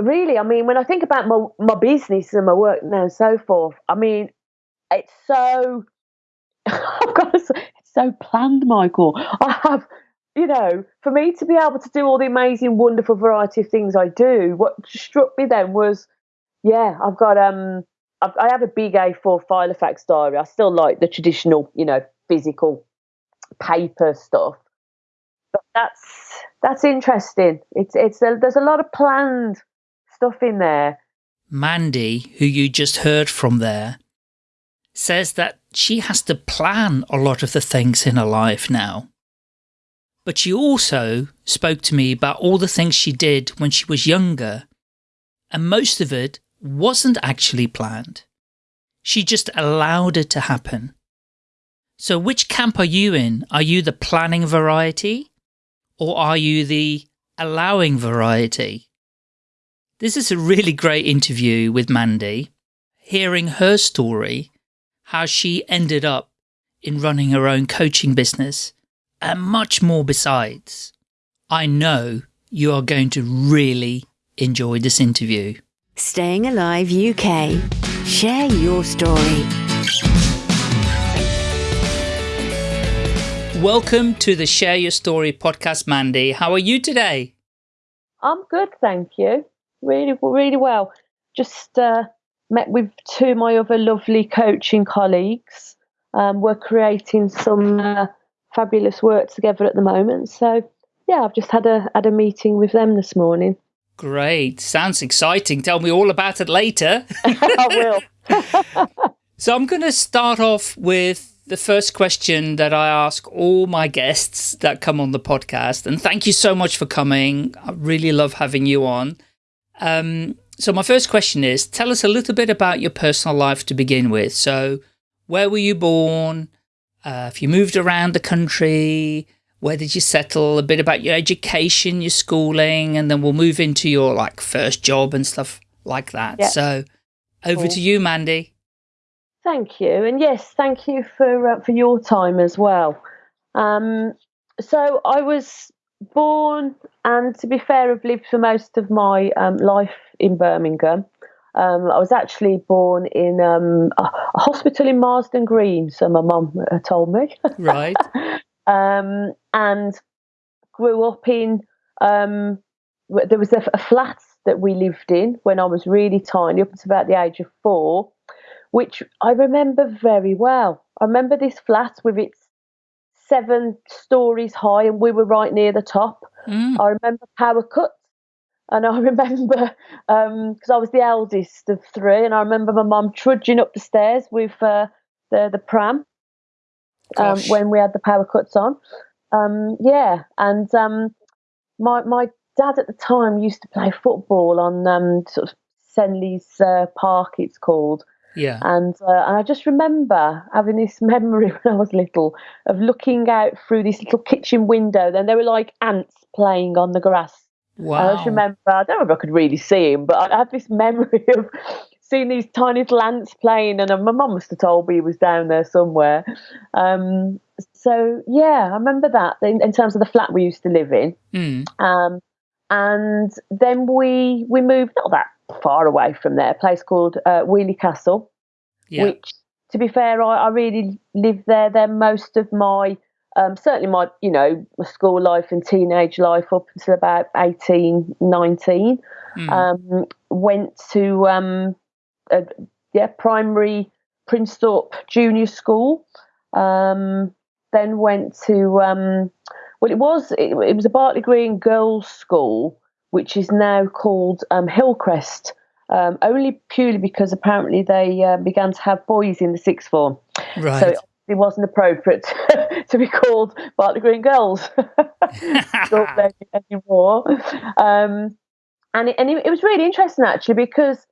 really, I mean, when I think about my my business and my work now and so forth, I mean, it's so I've got to say, it's so planned, Michael. I have, you know, for me to be able to do all the amazing, wonderful variety of things I do, what struck me then was, yeah, I've got um, I've, I have a big A4 Filofax diary. I still like the traditional, you know, physical paper stuff, but that's that's interesting. It's it's a, there's a lot of planned stuff in there. Mandy, who you just heard from there, says that she has to plan a lot of the things in her life now. But she also spoke to me about all the things she did when she was younger, and most of it wasn't actually planned. She just allowed it to happen. So which camp are you in? Are you the planning variety? Or are you the allowing variety? This is a really great interview with Mandy, hearing her story, how she ended up in running her own coaching business, and much more besides. I know you are going to really enjoy this interview. Staying Alive UK. Share your story. Welcome to the Share Your Story podcast, Mandy. How are you today? I'm good, thank you really, really well. Just uh, met with two of my other lovely coaching colleagues. Um, we're creating some uh, fabulous work together at the moment. So, yeah, I've just had a had a meeting with them this morning. Great, sounds exciting. Tell me all about it later. I will. so I'm going to start off with the first question that I ask all my guests that come on the podcast. And thank you so much for coming. I really love having you on. Um, so my first question is, tell us a little bit about your personal life to begin with. So where were you born? Uh, if you moved around the country, where did you settle? A bit about your education, your schooling, and then we'll move into your like first job and stuff like that. So over cool. to you, Mandy. Thank you. And yes, thank you for, uh, for your time as well. Um, so I was born and to be fair, I've lived for most of my um, life in Birmingham. Um, I was actually born in um, a, a, hospital in Marston Green, so my mum uh, told me. Right. Um, and grew up in, um, there was a, a flat that we lived in when I was really tiny, up until about the age of four, which I remember very well. I remember this flat with its seven stories high, and we were right near the top. Mm. I remember power cuts, and I remember because um, I was the eldest of three, and I remember my mum trudging up the stairs with uh, the the pram um, when we had the power cuts on. Um, yeah, and um, my my dad at the time used to play football on um, sort of Senneleys uh, Park, it's called. Yeah. And, uh, and I just remember having this memory when I was little of looking out through this little kitchen window. Then there were like ants playing on the grass. Wow. I just remember, I don't know if I could really see him, but I had this memory of seeing these tiny little ants playing. And uh, my mum must have told me he was down there somewhere. Um, so, yeah, I remember that in, in, terms of the flat we used to live in. Mm. Um, and then we we moved not that far away from there, a place called uh, Weoley Castle, yeah. which, to be fair, I, I really lived there. There most of my, um, certainly my, you know, my school life and teenage life up until about 18, 19. Mm. Um, went to, um, a, yeah, primary Thorpe Junior School. Um, then went to, um, well, it was it, it was a Bartley Green Girls' School, which is now called um, Hillcrest, um, only purely because apparently they uh, began to have boys in the sixth form. Right. So it, wasn't appropriate to be called Bartley Green Girls anymore. Um, and it, and it, it, was really interesting actually because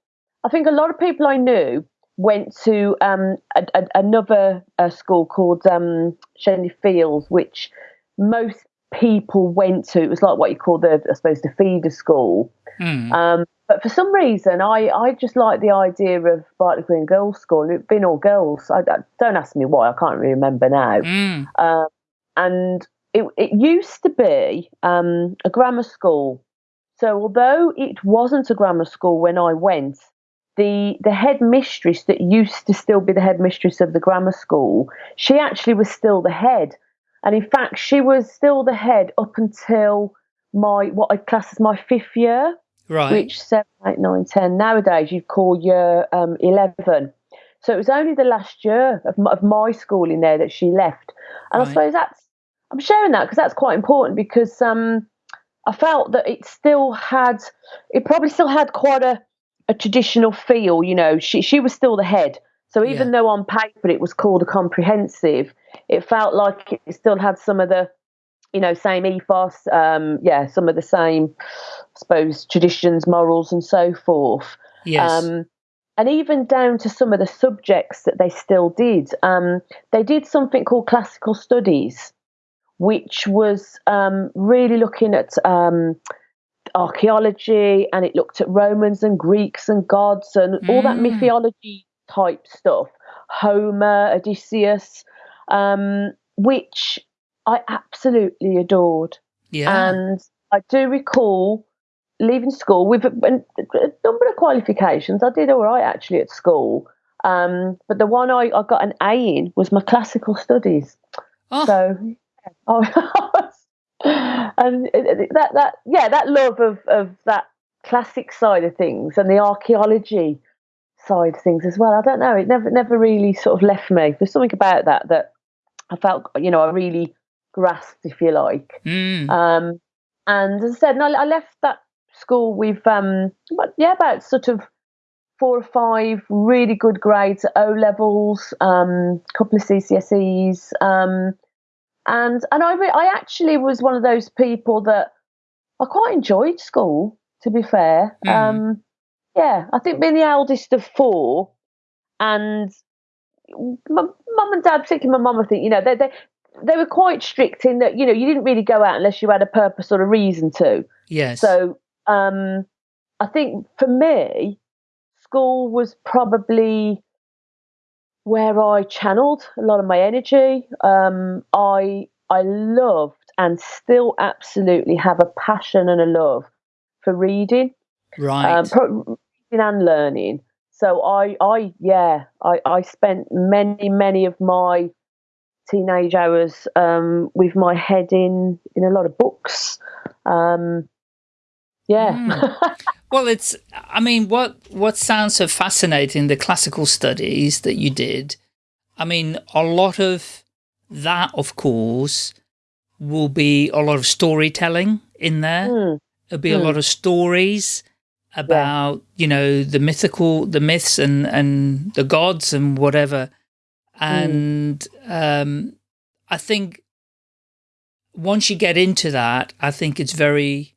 I think a lot of people I knew went to um, a, a, another uh, school called um, Shenley Fields, which most people went to. It was like what you call the, I suppose, the feeder school. Mm. Um, but for some reason, I, I just like the idea of Bartley Green Girls' School. It's been all girls. I, I, don't ask me why. I can't really remember now. Mm. Um, and it, it used to be um, a grammar school. So although it wasn't a grammar school when I went, the the head mistress that used to still be the headmistress of the grammar school, she actually was still the head. And in fact, she was still the head up until my what I class as my fifth year, Right. which seven, eight, nine, ten. Nowadays, you'd call year um, eleven. So it was only the last year of my, of my school in there that she left, and Right. I suppose that's I'm sharing that because that's quite important because um, I felt that it still had, it probably still had quite a, a traditional feel. You know, she she was still the head. So even Yeah. though on paper it was called a comprehensive, it felt like it still had some of the, you know, same ethos. Um, yeah, some of the same, I suppose, traditions, morals, and so forth. yes. Um, and even down to some of the subjects that they still did. Um, they did something called classical studies, which was um, really looking at um, archaeology and it looked at Romans and Greeks and gods and all that Mm. mythology type stuff. Homer, Odysseus, um, which I absolutely adored. yeah. And I do recall leaving school with a, a number of qualifications. I did all right actually at school. Um, but the one I, I got an A in was my classical studies. oh, So, was, and that that yeah, that love of of that classic side of things and the archaeology side of things as well. I don't know. It never never really sort of left me. There's something about that that I felt you know I really grasped, if you like. mm, Um, and as I said, no, I left that school with um, yeah, about sort of four or five really good grades at O levels, um, a couple of CSEs, um, and and I re- I actually was one of those people that I quite enjoyed school. To be fair, Mm. um, yeah, I think being the eldest of four, and my mum and dad, particularly my mum, I think you know they they they were quite strict in that you know you didn't really go out unless you had a purpose or a reason to. yes. So um, I think for me, school was probably where I channeled a lot of my energy. Um, I I loved and still absolutely have a passion and a love for reading, right. um, pro- and learning. So I I yeah I I spent many many of my teenage hours um, with my head in in a lot of books. Um, yeah. Well, it's, I mean, what, what sounds so fascinating, the classical studies that you did, I mean, a lot of that, of course, will be a lot of storytelling in there. Mm, There'll be a Mm. lot of stories about, you know, the mythical, the myths and, and the gods and whatever. And um, I think once you get into that, I think it's very,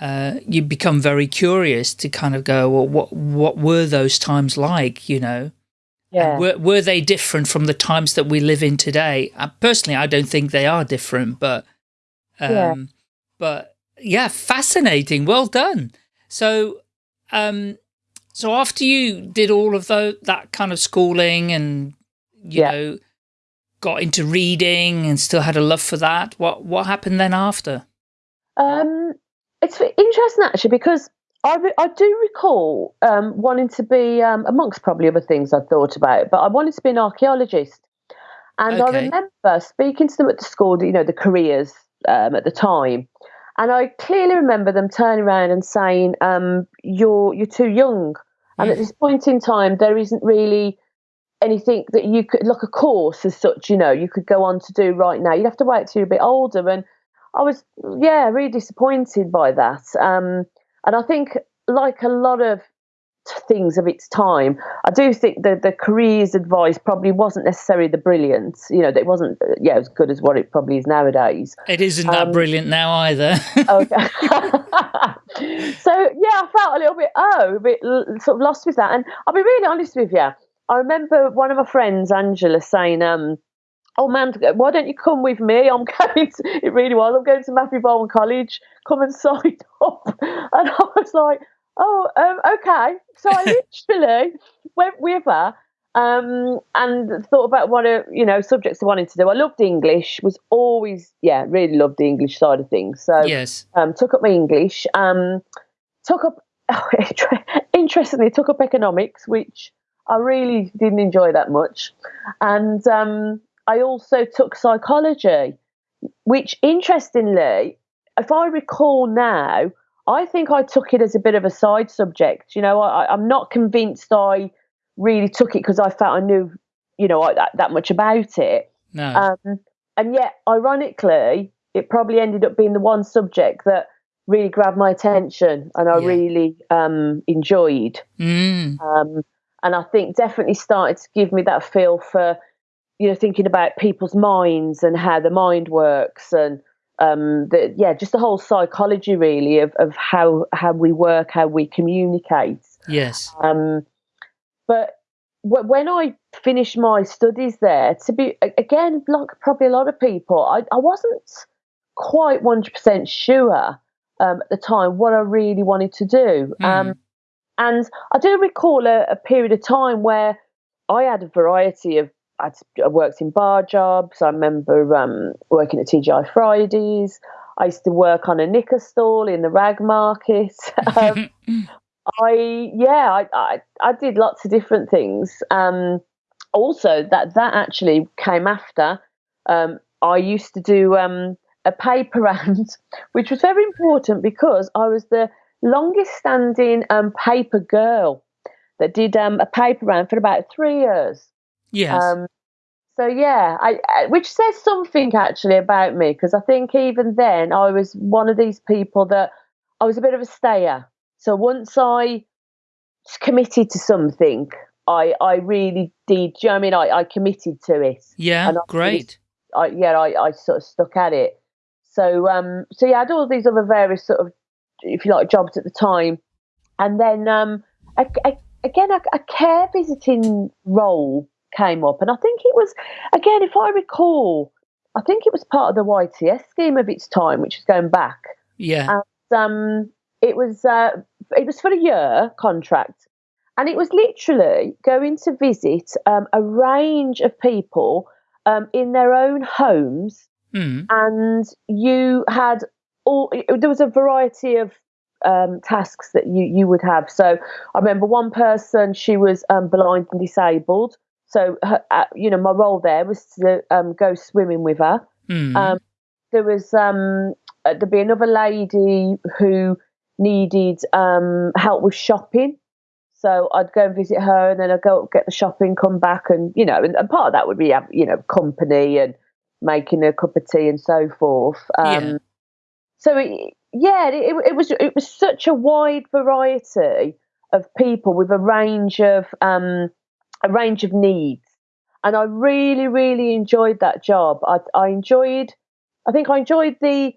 uh, you become very curious to kind of go, well, what, what were those times like, you know? yeah. Were, were they different from the times that we live in today? Uh, personally, I don't think they are different, but, um, Yeah. but yeah, fascinating. Well done. So, um, so after you did all of tho- that kind of schooling and, you Yeah. know, got into reading and still had a love for that, what, what happened then after? Um, it's interesting actually because I, I do recall um, wanting to be, um, amongst probably other things I'd thought about, but I wanted to be an archaeologist. And I remember speaking to them at the school, you know, the careers um, at the time. And I clearly remember them turning around and saying, um, "You're you're too young." And at this point in time, there isn't really anything that you could like a course as such. You know, you could go on to do right now. You'd have to wait till you're a bit older. And I was, yeah, really disappointed by that. Um, and I think, like a lot of things of its time, I do think that the careers advice probably wasn't necessarily the brilliant. You know, that it wasn't, uh, yeah, as good as what it probably is nowadays. It isn't that Um, brilliant now either. Okay. so yeah, I felt a little bit oh, a bit sort of lost with that. And I'll be really honest with you. I remember one of my friends, Angela, saying, um, "Oh man, why don't you come with me? I'm going. To, it really was. I'm going to Matthew Boulton College. Come and sign up." And I was like, "Oh, um, okay." So I literally went with her. um, and thought about what a you know subjects I wanted to do. I loved English. Was always yeah, really loved the English side of things. So yes, um, took up my English. Um, took up interestingly took up economics, which I really didn't enjoy that much, and um, I also took psychology, which interestingly, if I recall now, I think I took it as a bit of a side subject. You know, I, I'm not convinced I really took it because I felt I knew, you know, that, that much about it. No. Um, and yet, ironically, it probably ended up being the one subject that really grabbed my attention and I Yeah. really um, enjoyed. Mm. Um, and I think definitely started to give me that feel for, you know, thinking about people's minds and how the mind works and um, the, yeah, just the whole psychology really of, of how how we work, how we communicate. Yes. Um, but w- when I finished my studies there, to be again, like probably a lot of people, I, I wasn't quite one hundred percent sure um, at the time what I really wanted to do. Um, and I do recall a, a period of time where I had a variety of. I'd, I worked in bar jobs. I remember um, working at TGI Fridays. I used to work on a knicker stall in the rag market. Um, I yeah, I, I I did lots of different things. Um, also, that that actually came after. Um, I used to do um, a paper round, which was very important because I was the longest standing um, paper girl that did um, a paper round for about three years. Yes. Um, so yeah, I, I, which says something actually about me because I think even then I was one of these people that I was a bit of a stayer. So once I committed to something, I I really did. You know what I mean? I, I committed to it. yeah. and I Great. I yeah, I, I sort of stuck at it. So um so yeah, I had all these other various sort of if you like jobs at the time, and then um a, again a, a care visiting role came up, and I think it was again if I recall, I think it was part of the YTS scheme of its time, which is going back. Yeah. Um, it was uh, it was for a year contract, and it was literally going to visit um, a range of people um, in their own homes, Mm. and you had all. There was a variety of um, tasks that you you would have. So I remember one person; she was um, blind and disabled. So her, uh, you know, my role there was to um, go swimming with her. Mm. Um, there was um, uh, there'd be another lady who needed um, help with shopping. So I'd go and visit her, and then I'd go get the shopping, come back, and you know, and, and part of that would be uh, you know company and making a cup of tea and so forth. Um, Yeah. So it, yeah, it, it was it was such a wide variety of people with a range of um, a range of needs, and I really really enjoyed that job. I, I enjoyed, I think I enjoyed the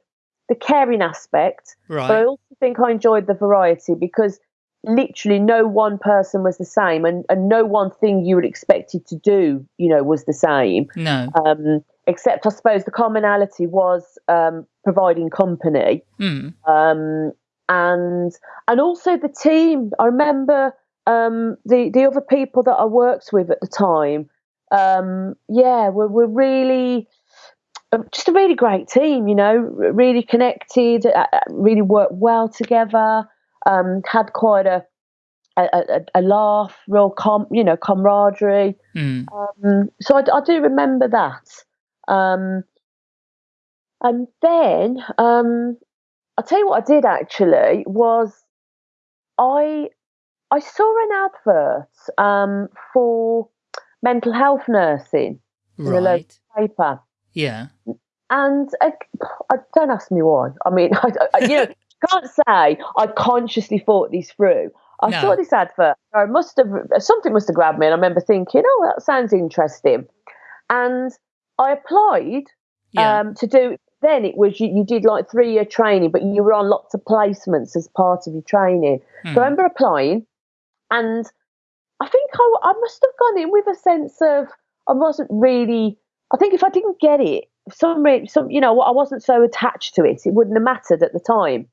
the caring aspect, but I also think I enjoyed the variety because literally no one person was the same, and, and no one thing you would expected to do, you know, was the same. No. Um, except I suppose the commonality was um, providing company Mm. um, and and also the team. I remember um, the the other people that I worked with at the time. Um, yeah, were were really uh, just a really great team. You know, really connected, uh, uh, really worked well together. Um, had quite a a, a, a laugh, real com, you know, camaraderie. Mm. Um, so I, I do remember that. Um, and then um, I'll tell you what I did actually was I I saw an advert um, for mental health nursing in the local Right. paper, Yeah. and I, I don't ask me why. I mean, I, I, you know, can't say I consciously thought this through. I No. saw this advert. I must have something must have grabbed me, and I remember thinking, "Oh, that sounds interesting," and I applied Yeah. um, to do. Then it was you, you did like three year training, but you were on lots of placements as part of your training. Hmm. So I remember applying, and I think I, I must have gone in with a sense of I wasn't really. I think if I didn't get it, some some you know I wasn't so attached to it, it wouldn't have mattered at the time.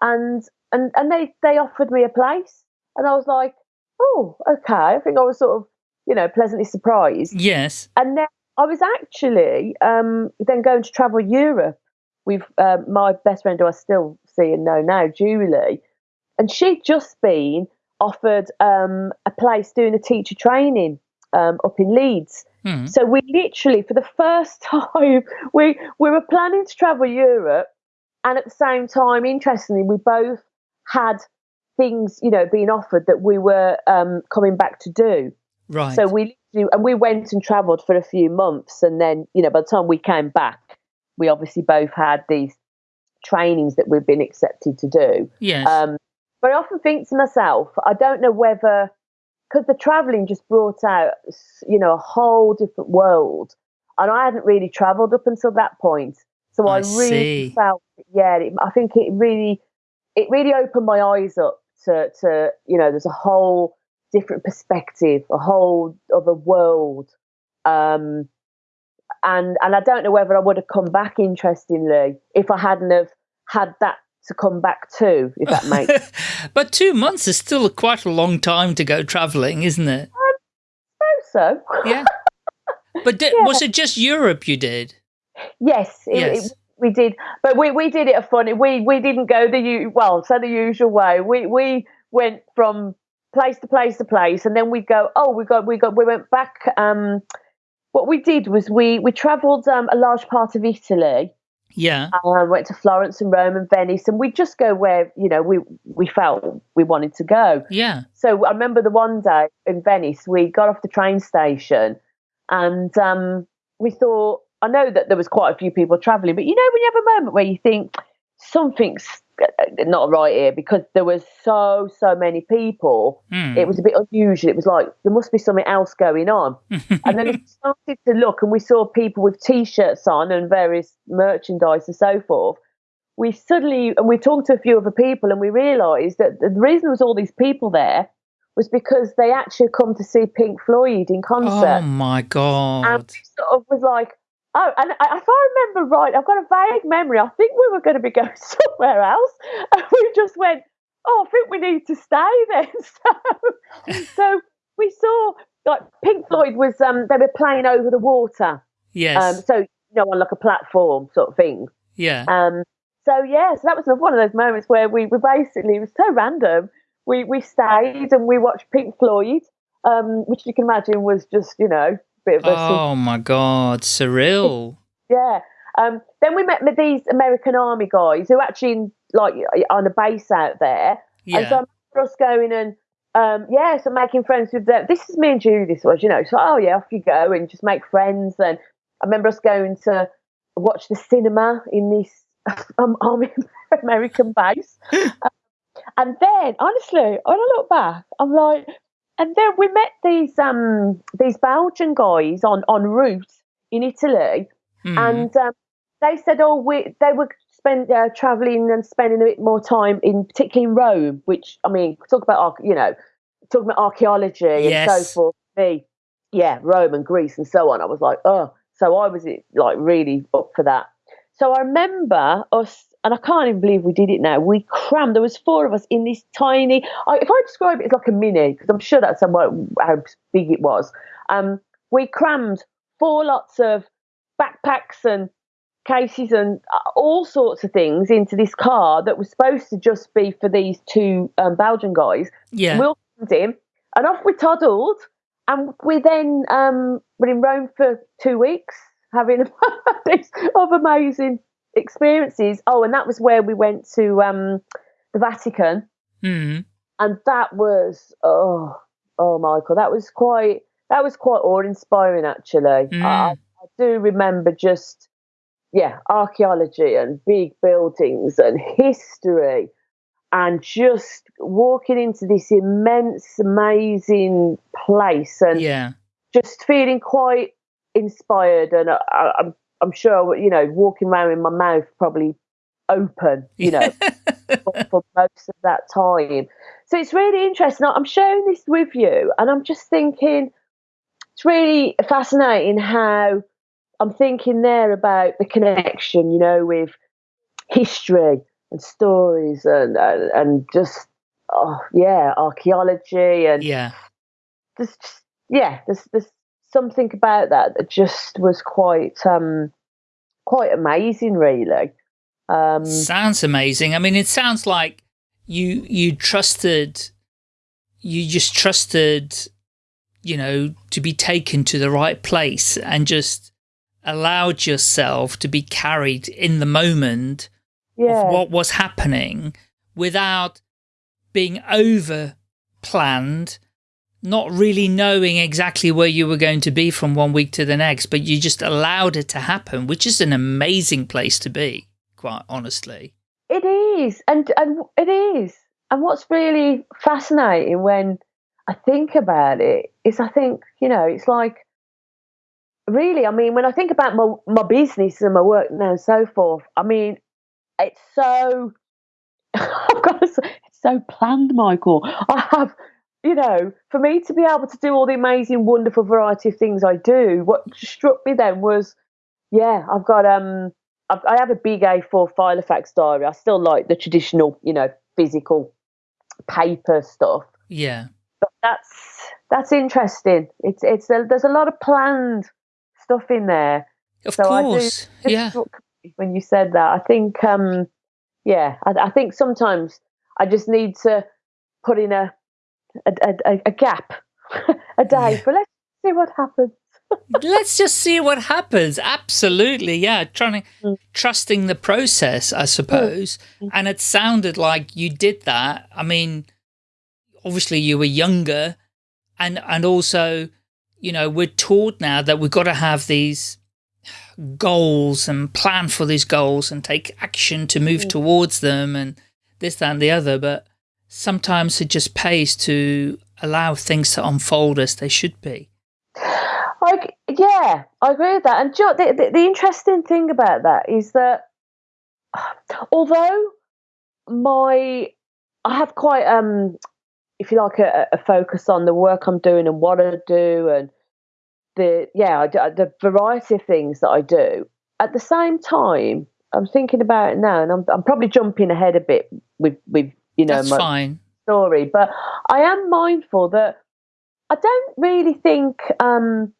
And and and they they offered me a place, and I was like, oh okay. I think I was sort of you know, pleasantly surprised. Yes. And then I was actually um, then going to travel Europe with uh, my best friend who I still see and know now, Julie, and she'd just been offered um, a place doing a teacher training um, up in Leeds. Hmm. So we literally, for the first time, we we were planning to travel Europe, and at the same time, interestingly, we both had things, you know, being offered that we were um, coming back to do. Right. So we and we went and travelled for a few months, and then you know, by the time we came back, we obviously both had these trainings that we've been accepted to do. yes. Um, but I often think to myself, I don't know whether because the travelling just brought out, you know, a whole different world, and I hadn't really travelled up until that point. So I, I really see. felt, yeah, it, I think it really, it really opened my eyes up to, to, you know, there's a whole different perspective, a whole other world, um, and and I don't know whether I would have come back. Interestingly, if I hadn't have had that to come back to, if that makes but two months is still a quite a long time to go travelling, isn't it? sense. So Yeah. But di- was it just Europe you did? yes, it, Yes. it, we did, but we, we did it a funny. We we didn't go the u- well, so the usual way. We we went from place to place to place, and then we go. Oh, we got we got we went back. Um, what we did was we we travelled um, a large part of Italy. Yeah. Um, went to Florence and Rome and Venice, and we just go where you know we we felt we wanted to go. Yeah. So I remember the one day in Venice, we got off the train station, and um, we thought. I know that there was quite a few people travelling, but you know when you have a moment where you think something's uh, not right here because there was so so many people. Hmm. It was a bit unusual. It was like there must be something else going on. and then we started to look, and we saw people with T-shirts on and various merchandise and so forth. We suddenly, and we talked to a few other people, and we realised that the reason there was all these people there was because they actually come to see Pink Floyd in concert. oh my and god. we sort of was like, oh, and I, if I remember right, I've got a vague memory. I think we were going to be going somewhere else, and we just went, oh, I think we need to stay then. So, so we saw like Pink Floyd was um they were playing over the water, Yes. um so you know on like a platform sort of thing. yeah. Um, so yeah, so that was one of those moments where we, we basically it was so random. We we stayed and we watched Pink Floyd, um, which you can imagine was just you know bit of a Oh my god, surreal. yeah. Um, then we met with these American Army guys who actually in, like on a base out there, and so I Yeah. remember us going and um, yeah, so making friends with them. This is me and Julie. This was, you know, so oh yeah, off you go and just make friends. And I remember us going to watch the cinema in this um, Army American base. Um, and then, honestly, when I look back, I'm like, and then we met these um these Belgian guys on en route in Italy, Hmm. and um, they said, oh, we they were spend uh, traveling and spending a bit more time in particularly in Rome, which I mean, talk about you know, talking about archaeology and so forth. Me, yeah, Rome and Greece and so on. I was like, oh, so I was like really up for that. So I remember us, and I can't even believe we did it now. We crammed. There was four of us in this tiny. I, if I describe it, it's like a mini because I'm sure that's somewhat how big it was. Um, we crammed four lots of backpacks and cases and uh, all sorts of things into this car that was supposed to just be for these two um, Belgian guys. yeah. We all crammed in, and off we toddled. And we then um, were in Rome for two weeks, having a these of amazing experiences. Oh, and that was where we went to um, the Vatican, Hmm. and that was oh, oh, Michael, that was quite that was quite awe inspiring. Actually, Mm. I, I do remember just yeah, archaeology and big buildings and history, and just walking into this immense, amazing place and Yeah. just feeling quite inspired. And I, I, I'm sure you know walking around with my mouth probably open, you know, for, for most of that time. So it's really interesting. I'm sharing this with you, and I'm just thinking it's really fascinating how I'm thinking there about the connection, you know, with history and stories and and, and just oh yeah, archaeology and Yeah. just, just yeah, there's there's something about that that just was quite um quite amazing, really. Um, sounds amazing. I mean, it sounds like you you trusted, you just trusted, you know, to be taken to the right place and just allowed yourself to be carried in the moment yeah. of what was happening without being over planned, not really knowing exactly where you were going to be from one week to the next, but you just allowed it to happen, which is an amazing place to be, quite honestly. It is, and and it is. And what's really fascinating when I think about it is I think, you know, it's like really, I mean, when I think about my my business and my work now and so forth, I mean, it's so I've got to say, it's so planned, Michael. I have, you know, for me to be able to do all the amazing, wonderful variety of things I do, what struck me then was, yeah, I've got um, I've, I have a big A4 Filofax diary. I still like the traditional, you know, physical paper stuff. Yeah, but that's that's interesting. It's it's a, there's a lot of planned stuff in there. Of so course, yeah. When you said that, I think um, yeah, I, I, think sometimes I just need to put in a a, a, a gap, a day, yeah. but let's see what happens. let's just see what happens. Absolutely, yeah. Trying to mm. trusting the process, I suppose. Mm. And it sounded like you did that. I mean, obviously you were younger, and and also, you know, we're taught now that we've got to have these goals and plan for these goals and take action to move mm. towards them and this, that, and the other. But sometimes it just pays to allow things to unfold as they should be. Like, yeah, I agree with that. And the, the, the interesting thing about that is that although my, I have quite, um, if you like, a, a focus on the work I'm doing and what I do and the yeah the variety of things that I do. At the same time, I'm thinking about it now, and I'm I'm probably jumping ahead a bit with with you know That's my fine. story, but I am mindful that I don't really think um,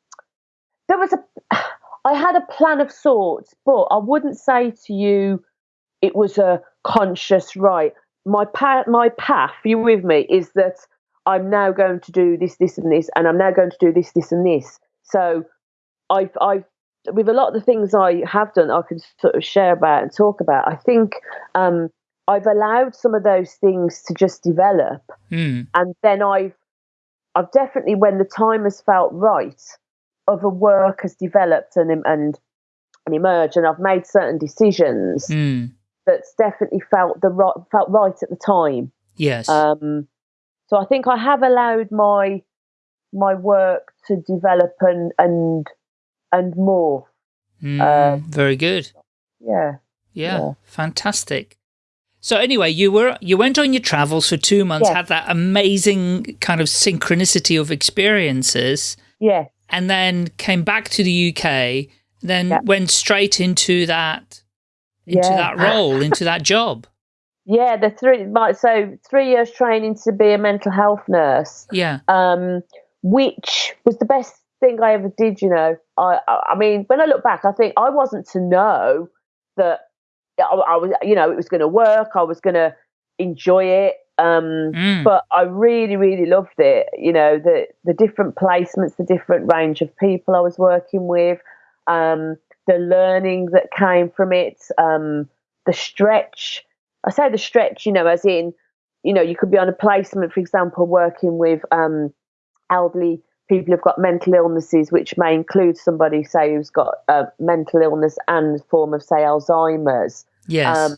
there was a. I had a plan of sorts, but I wouldn't say to you it was a conscious right. My path, my path, you with me, is that I'm now going to do this, this, and this, and I'm now going to do this, this, and this. So I've, I've, with a lot of the things I have done, I can sort of share about and talk about. I think um, I've allowed some of those things to just develop, mm. and then I've, I've definitely, when the time has felt right, of a work has developed and and and emerged, and I've made certain decisions mm. that's definitely felt the right, felt right at the time. Yes. Um, so I think I have allowed my my work to develop and and and more. Mm, uh, very good. Yeah, yeah. Yeah. Fantastic. So anyway, you were you went on your travels for two months, yes. had that amazing kind of synchronicity of experiences. Yeah. And then came back to the UK, then yeah. went straight into that into yeah. that role, into that job. Yeah, the three so three years training to be a mental health nurse. Yeah. Um, which was the best thing I ever did. You know, I, I mean, when I look back, I think I wasn't to know that I, I was, you know, it was going to work. I was going to enjoy it. Um, mm. But I really, really loved it. You know, the the different placements, the different range of people I was working with, um, the learning that came from it, um, the stretch. I say the stretch, you know, as in, you know, you could be on a placement, for example, working with um, elderly people who've got mental illnesses, which may include somebody, say, who's got a mental illness and form of, say, Alzheimer's. Yes. Um,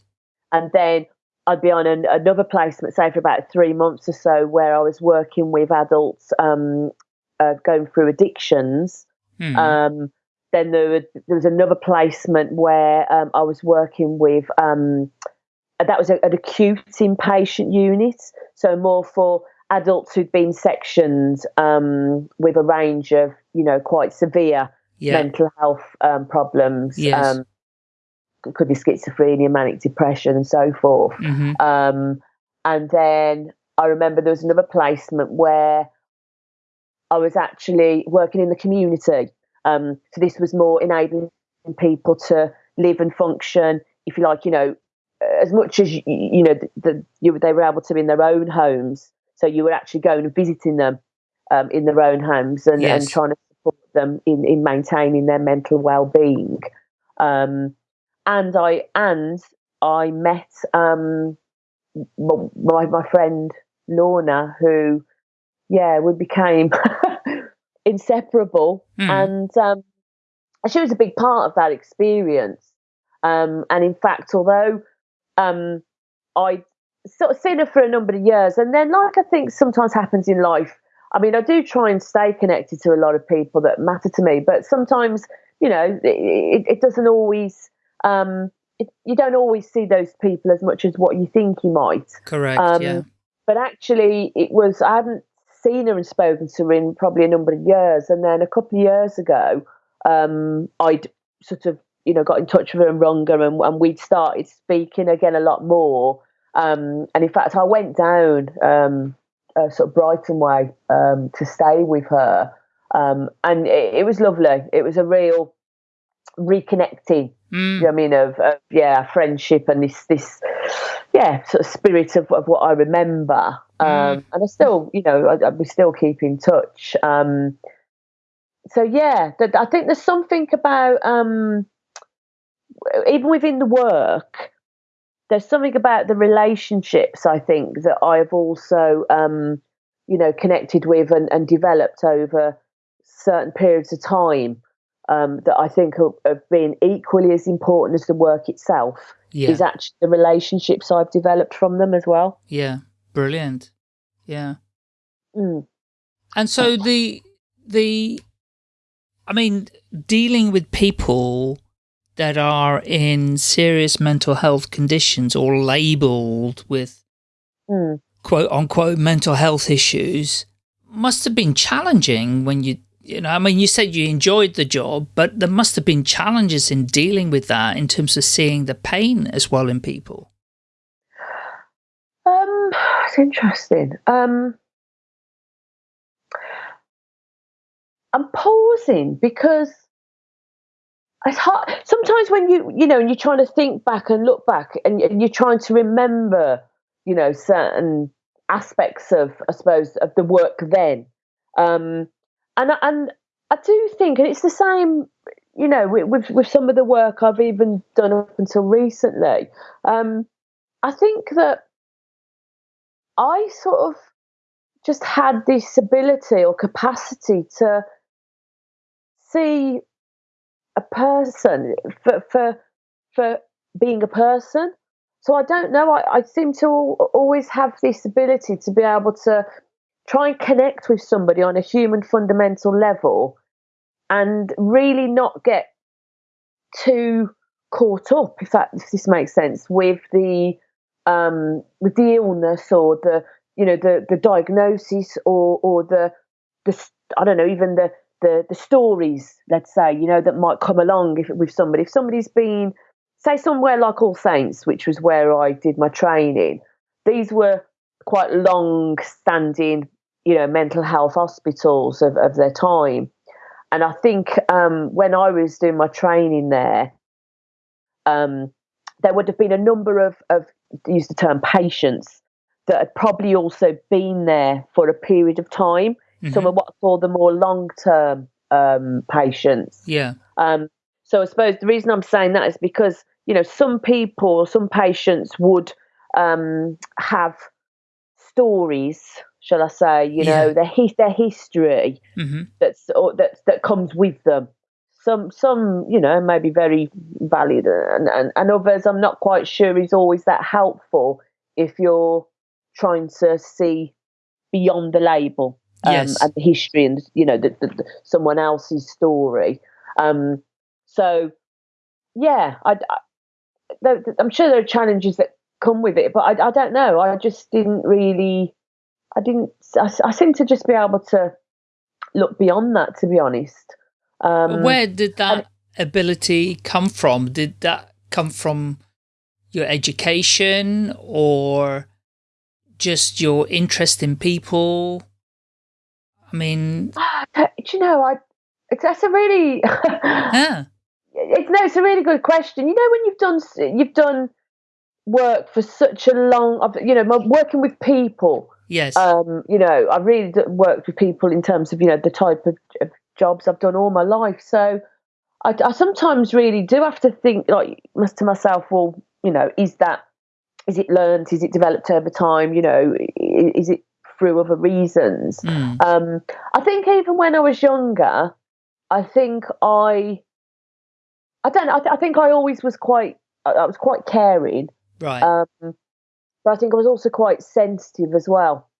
and then I'd be on an, another placement, say, for about three months or so, where I was working with adults um, uh, going through addictions. Hmm. Um, then there, were, there, was another placement where um, I was working with, um, that was a, an acute inpatient unit, so more for adults who'd been sectioned um, with a range of, you know, quite severe yeah. mental health um, problems. Yes. Um, it could be schizophrenia, manic depression, and so forth. Mm-hmm. Um, and then I remember there was another placement where I was actually working in the community. Um, so this was more enabling people to live and function, if you like, you know, as much as you, you know the, the, you, they were able to in their own homes. So you were actually going and visiting them um, in their own homes and, yes. and trying to support them in, in maintaining their mental well-being. Um, and I and I met um, my my friend Lorna, who yeah, we became inseparable, mm. and um, she was a big part of that experience. Um, and in fact, although um, I sort of seen her for a number of years, and then, like I think sometimes happens in life, I mean, I do try and stay connected to a lot of people that matter to me, but sometimes, you know, it, it doesn't always. Um, it, you don't always see those people as much as what you think you might. Correct. Um, yeah. But actually, it was I hadn't seen her and spoken to her in probably a number of years, and then a couple of years ago, um, I'd sort of you know got in touch with her and rung her, and, and we'd started speaking again a lot more. Um, and in fact, I went down um, uh, sort of Brighton way um, to stay with her, um, and it, it was lovely. It was a real reconnecting. Mm. You know I mean? Of, of, yeah, friendship and this this yeah sort of spirit of, of what I remember. Um, mm. And I still, you know, I, I, we still keep in touch. Um, so yeah, that, I think there's something about um, even within the work. There's something about the relationships I think that I've also, um, you know, connected with and, and developed over certain periods of time um, that I think have, been equally as important as the work itself yeah. is actually the relationships I've developed from them as well. Yeah, brilliant. Yeah. Mm. And so the, the, I mean, dealing with people that are in serious mental health conditions or labeled with mm. quote unquote mental health issues must have been challenging when you you know, I mean, you said you enjoyed the job, but there must have been challenges in dealing with that in terms of seeing the pain as well in people. Um, it's interesting. Um, I'm pausing because it's hard. Sometimes when you, you know, and you're trying to think back and look back and, you're trying to remember, you know, certain aspects of, I suppose, of the work then. Um, and and I do think, and it's the same, you know, with with some of the work I've even done up until recently. Um, I think that I sort of just had this ability or capacity to see a person for for for being a person. So I don't know. I, I seem to always have this ability to be able to try and connect with somebody on a human fundamental level and really not get too caught up if that if this makes sense with the um with the illness or the you know the the diagnosis or or the the I don't know even the the the stories let's say you know that might come along if with somebody. If somebody's been say somewhere like All Saints which was where I did my training these were quite long standing you know mental health hospitals of, of their time. And i think um, when i was doing my training there um, there would have been a number of, of use the term patients that had probably also been there for a period of time mm-hmm. some of what call the more long-term um, patients yeah um, so i suppose the reason i'm saying that is because you know some people some patients would um, have stories shall I say, you know, their his, their history mm-hmm. that's or, that that comes with them. Some some you know maybe very valid, and, and and others I'm not quite sure is always that helpful if you're trying to see beyond the label um, yes. and the history and you know the, the, the, someone else's story. Um, so yeah, I, I, I'm sure there are challenges that come with it, but I, I don't know. I just didn't really I didn't. I, I seem to just be able to look beyond that. To be honest, um, where did that and, ability come from? Did that come from your education or just your interest in people? I mean, do you know, I that's a really yeah. It's no, it's a really good question. You know, when you've done you've done work for such a long, you know, working with people. Yes. Um, you know, I've really worked with people in terms of you know the type of, of jobs I've done all my life. So I, I sometimes really do have to think like to myself, well, you know, is that is it learned? Is it developed over time? You know, is it through other reasons? Mm. Um, I think even when I was younger, I think I, I don't know. I, th- I think I always was quite, I was quite caring. Right. Um, but I think I was also quite sensitive as well.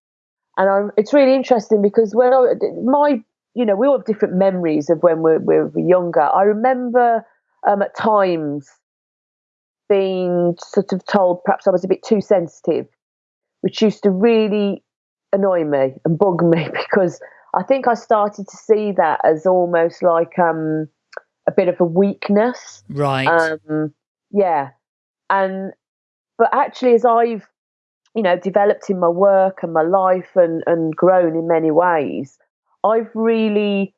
And I, it's really interesting because when I, my, you know, we all have different memories of when we're, we're younger. I remember um, at times being sort of told perhaps I was a bit too sensitive, which used to really annoy me and bug me because I think I started to see that as almost like um, a bit of a weakness. Right. Um, yeah. And but actually, as I've you know developed in my work and my life and and grown in many ways, I've really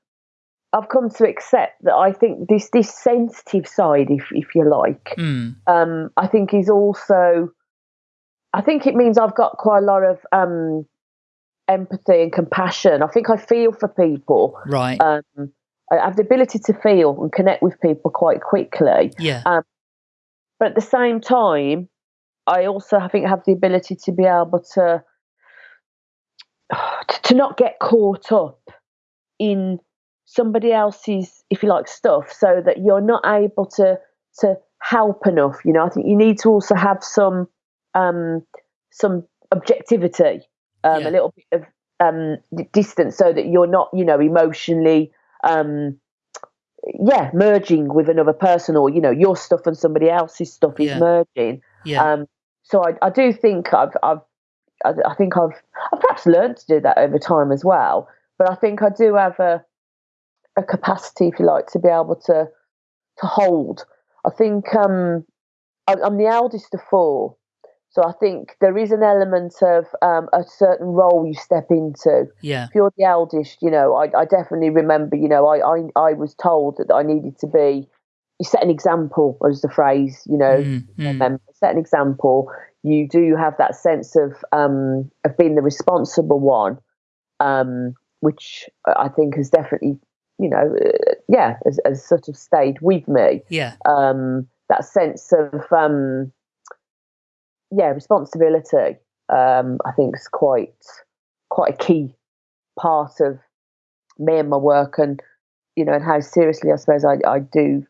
I've come to accept that I think this this sensitive side, if if you like, mm. um, I think is also. I think it means I've got quite a lot of um, empathy and compassion. I think I feel for people. Right. Um, I have the ability to feel and connect with people quite quickly. Yeah. Um, but at the same time, I also I think have the ability to be able to to not get caught up in somebody else's, if you like, stuff, so that you're not able to to help enough. You know, I think you need to also have some um, some objectivity, um, Yeah. a little bit of um, distance, so that you're not, you know, emotionally. Um, yeah, merging with another person, or you know, your stuff and somebody else's stuff is Yeah. merging. Yeah. Um, so I, I do think I've, I've, I, I think I've, I've perhaps learned to do that over time as well. But I think I do have a, a capacity, if you like, to be able to, to hold. I think um, I, I'm the eldest of four, so I think there is an element of um, a certain role you step into. yeah. If you're the eldest, you know, I, I definitely remember, you know, I, I, I was told that I needed to be. You set an example, was the phrase, you know Mm, mm. set an example. You do have that sense of um, of being the responsible one, um, which I think has definitely, you know, uh, yeah, has, has sort of stayed with me. Yeah. Um, that sense of um, yeah responsibility, um, I think is quite quite a key part of me and my work, and you know, and how seriously I suppose I, I do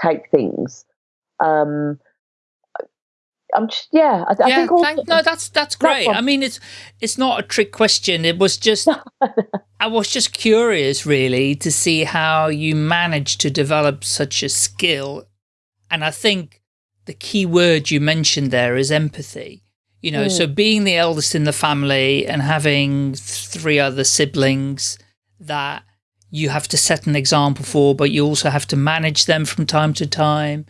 take things. Um, I'm just yeah. I, I yeah, think also, thank, no, that's that's great. one. I mean, it's it's not a trick question. It was just I was just curious, really, to see how you managed to develop such a skill. And I think the key word you mentioned there is empathy. You know, so mm. being the eldest in the family and having three other siblings that you have to set an example for, but you also have to manage them from time to time.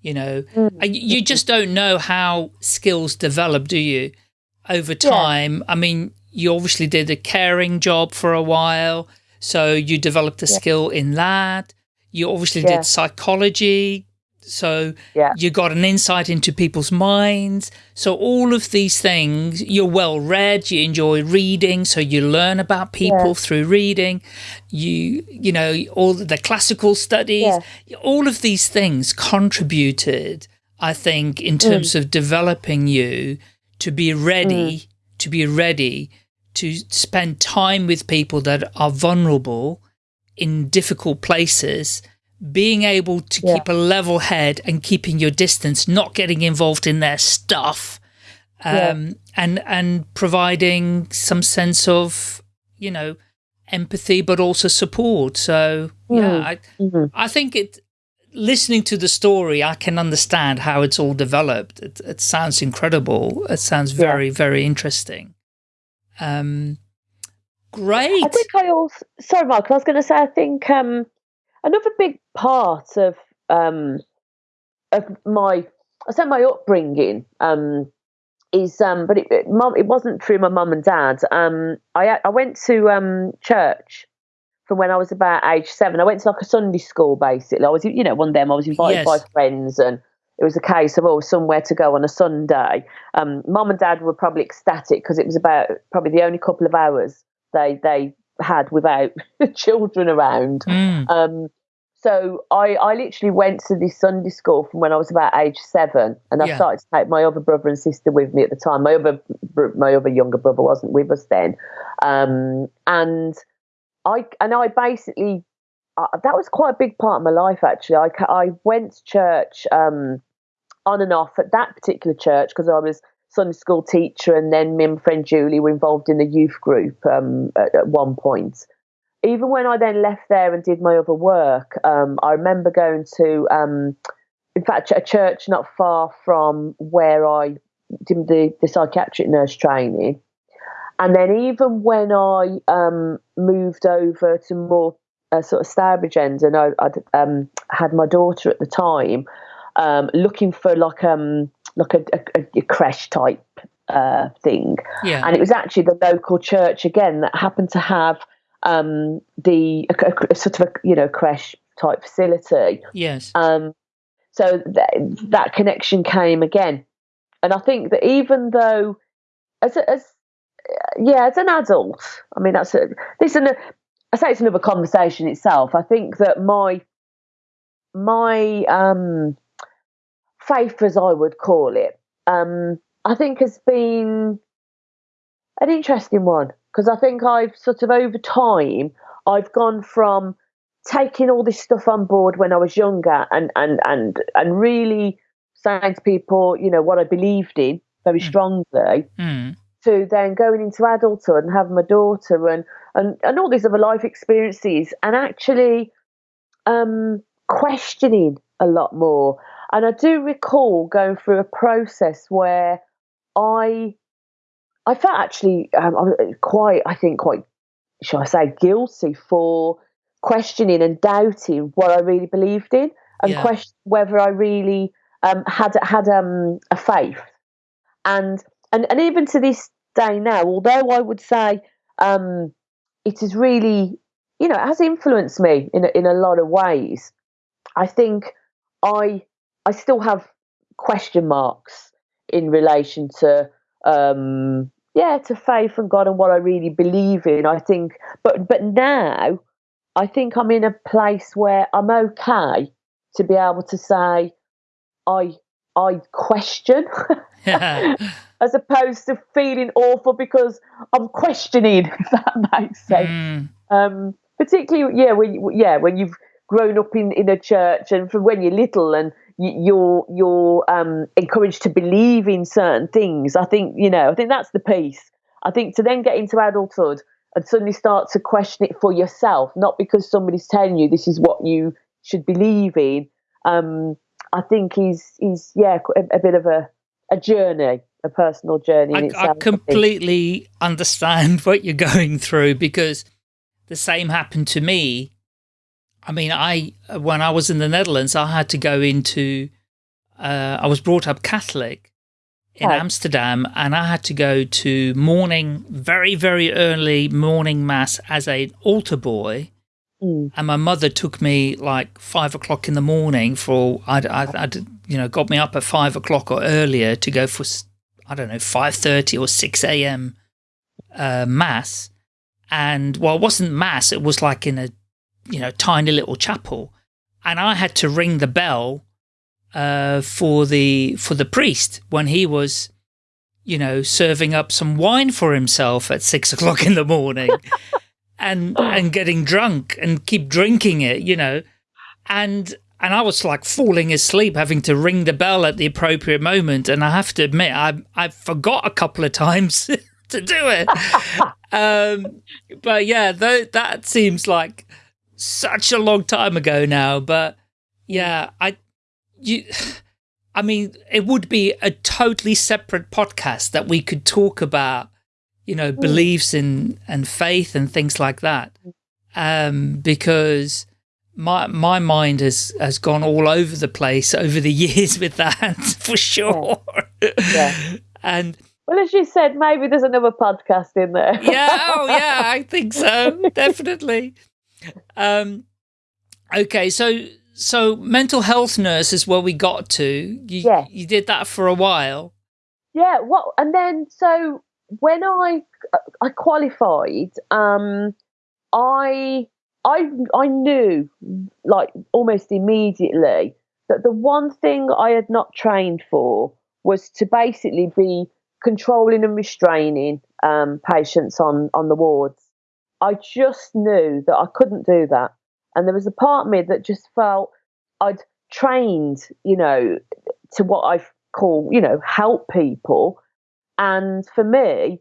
You know, mm. And you just don't know how skills develop, do you? Over time. I mean, you obviously did a caring job for a while, so you developed a skill in that. You obviously Yeah. did psychology, so Yeah. you got an insight into people's minds. So all of these things, you're well read, you enjoy reading, so you learn about people Yeah. through reading. You you know, all the classical studies, all of these things contributed, I think, in mm. terms of developing you to be ready, mm. to be ready to spend time with people that are vulnerable in difficult places, being able to Yeah. keep a level head and keeping your distance, not getting involved in their stuff, um, Yeah. and and providing some sense of you know empathy, but also support. So yeah, I Mhm. I think it. Listening to the story, I can understand how it's all developed. It, it sounds incredible. It sounds Yeah. very, very interesting. Um, great. I think I also sorry, Mark. I was going to say I think um, another big part of um, of my I say my upbringing um, is um, but it, it, mom, it wasn't through my mum and dad. Um, I I went to um church from when I was about age seven. I went to like a Sunday school basically. I was you know one of them. I was invited yes. by friends and it was a case of oh somewhere to go on a Sunday. Um, mum and dad were probably ecstatic because it was about probably the only couple of hours they they had without children around. Mm. Um, so I, I literally went to this Sunday school from when I was about age seven, and I yeah. started to take my other brother and sister with me at the time. My other my other younger brother wasn't with us then, um, and I and I basically uh, that was quite a big part of my life actually. I I went to church um, on and off at that particular church because I was Sunday school teacher, and then me and my friend Julie were involved in the youth group um, at, at one point even when I then left there and did my other work, um, I remember going to, um, in fact, a church not far from where I did the, the psychiatric nurse training. And then even when I um, moved over to more uh, sort of Stourbridge end, and I would um, had my daughter at the time, um, looking for like um like a, a, a creche type uh, thing, yeah. and it was actually the local church again that happened to have um, the a, a, sort of a you know creche type facility. Yes. Um, so th- that connection came again, and I think that even though as a, as yeah as an adult, I mean that's a, this and I say it's another conversation itself. I think that my my um, faith, as I would call it, um, I think has been an interesting one because I think I've sort of over time I've gone from taking all this stuff on board when I was younger and and and and really saying to people, you know, what I believed in very mm. strongly, mm. to then going into adulthood and having my daughter and and, and all these other life experiences and actually um, questioning a lot more. And I do recall going through a process where I I felt actually um, quite, I think, quite, shall I say, guilty for questioning and doubting what I really believed in and yeah. question whether I really um, had had um, a faith. And, and and even to this day now, although I would say um, it is really, you know, it has influenced me in a, in a lot of ways. I think I I still have question marks in relation to um, yeah, to faith and God and what I really believe in. I think, but but now I think I'm in a place where I'm okay to be able to say I I question, as opposed to feeling awful because I'm questioning. If that makes sense. Mm. Um, particularly, yeah, when yeah when you've grown up in in a church and from when you're little and you're you're um, encouraged to believe in certain things. I think you know. I think that's the piece. I think to then get into adulthood and suddenly start to question it for yourself, not because somebody's telling you this is what you should believe in. Um, I think is is yeah a, a, bit of a a journey, a personal journey. I, itself, I completely I understand what you're going through because the same happened to me I mean, I when I was in the Netherlands, I had to go into. Uh, I was brought up Catholic in oh. Amsterdam, and I had to go to morning, very very early morning mass as an altar boy. Mm. And my mother took me like five o'clock in the morning for I, I, I, you know, got me up at five o'clock or earlier to go for I don't know five thirty or six a.m. Uh, mass. And well, it wasn't mass; it was like in a you know, tiny little chapel. And I had to ring the bell uh, for the for the priest when he was, you know, serving up some wine for himself at six o'clock in the morning, and and getting drunk and keep drinking it, you know, and and I was like falling asleep, having to ring the bell at the appropriate moment. And I have to admit, I I forgot a couple of times to do it. um, but yeah, though that seems like such a long time ago now, but yeah, I you I mean, it would be a totally separate podcast that we could talk about, you know, mm. beliefs and and faith and things like that. Um, because my my mind has has gone all over the place over the years with that for sure. Yeah. And well, as you said, maybe there's another podcast in there. yeah, oh yeah, I think so, definitely. Um, okay, so so mental health nurse is where we got to. You, Yeah. you did that for a while. Yeah, Well, and then so when I I qualified, um, I I I knew like almost immediately that the one thing I had not trained for was to basically be controlling and restraining um, patients on on the wards. I just knew that I couldn't do that, and there was a part of me that just felt I'd trained, you know, to what I call, you know, help people. And for me,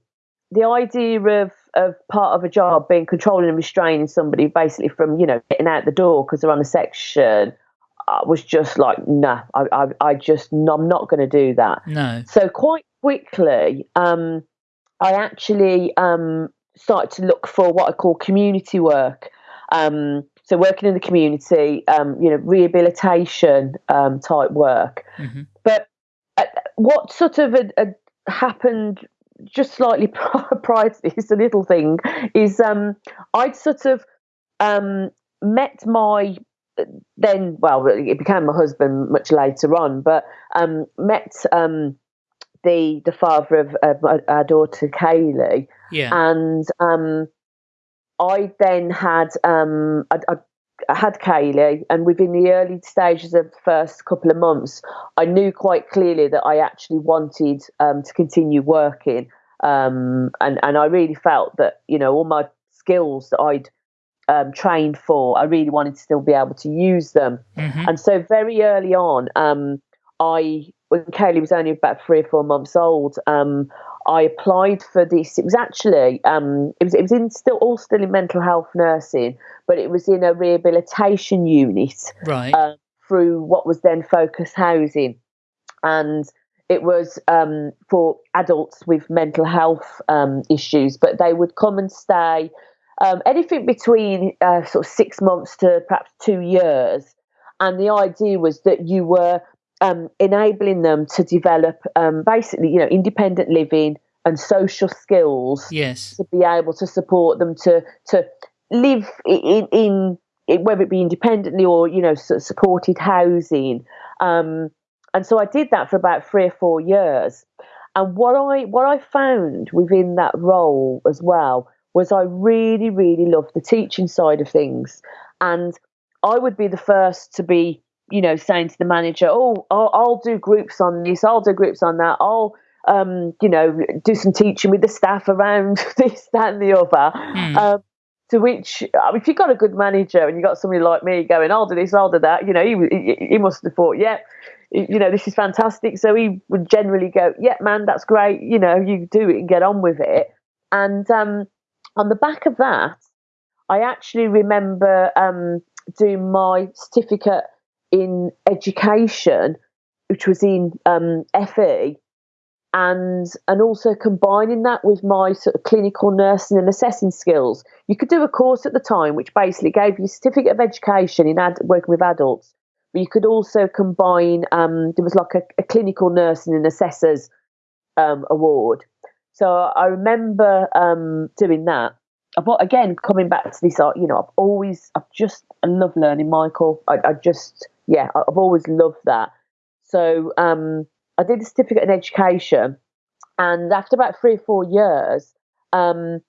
the idea of of part of a job being controlling and restraining somebody basically from, you know, getting out the door because they're on a section uh, was just like, nah, I, I, I just, I'm not going to do that. No. So quite quickly, um, I actually um, started to look for what I call community work. Um, so working in the community, um, you know, rehabilitation um, type work. Mhm. But uh, what sort of had, had happened just slightly prior to this, a little thing, is um, I'd sort of um, met my then well it became my husband much later on but um met um the the father of, my- our daughter Kaylee Yeah. and um I then had um I, I, I had Kaylee and within the early stages of the first couple of months I knew quite clearly that I actually wanted um to continue working um and and I really felt that you know all my skills that I'd um, trained for I really wanted to still be able to use them Mhm. and so very early on, um, I when Kaylee was only about three or four months old, um, I applied for this. It was actually um, it was it was in still all still in mental health nursing, but it was in a rehabilitation unit Right. um, through what was then Focus Housing, and it was um, for adults with mental health um, issues. But they would come and stay um, anything between uh, sort of six months to perhaps two years, and the idea was that you were um, enabling them to develop um, basically, you know, independent living and social skills yes. to be able to support them to to live in in, in whether it be independently or you know supported housing. Um, and so I did that for about three or four years. And what I what I found within that role as well was I really really loved the teaching side of things. And I would be the first to be you know saying to the manager oh I'll, I'll do groups on this I'll do groups on that I'll um, you know, do some teaching with the staff around this, that, and the other. Hmm. Um, to which, I mean, if you've got a good manager and you've got somebody like me going, I'll do this, I'll do that, you know, he, he, he must have thought, yeah, you know, this is fantastic. So he would generally go, yeah, man, that's great. You know, you do it and get on with it. And um, on the back of that, I actually remember um, doing my certificate in education, which was in um, FE, and and also combining that with my sort of clinical nursing and assessing skills. You could do a course at the time which basically gave you a certificate of education in ad, working with adults, but you could also combine. Um, there was like a, a clinical nursing and assessors um, award. So I remember um, doing that. But again, coming back to this, uh, you know, I've always, I've just, I love learning, Michael. I, I just, yeah, I've always loved that. So um, I did a certificate in education, and after about three or four years, um,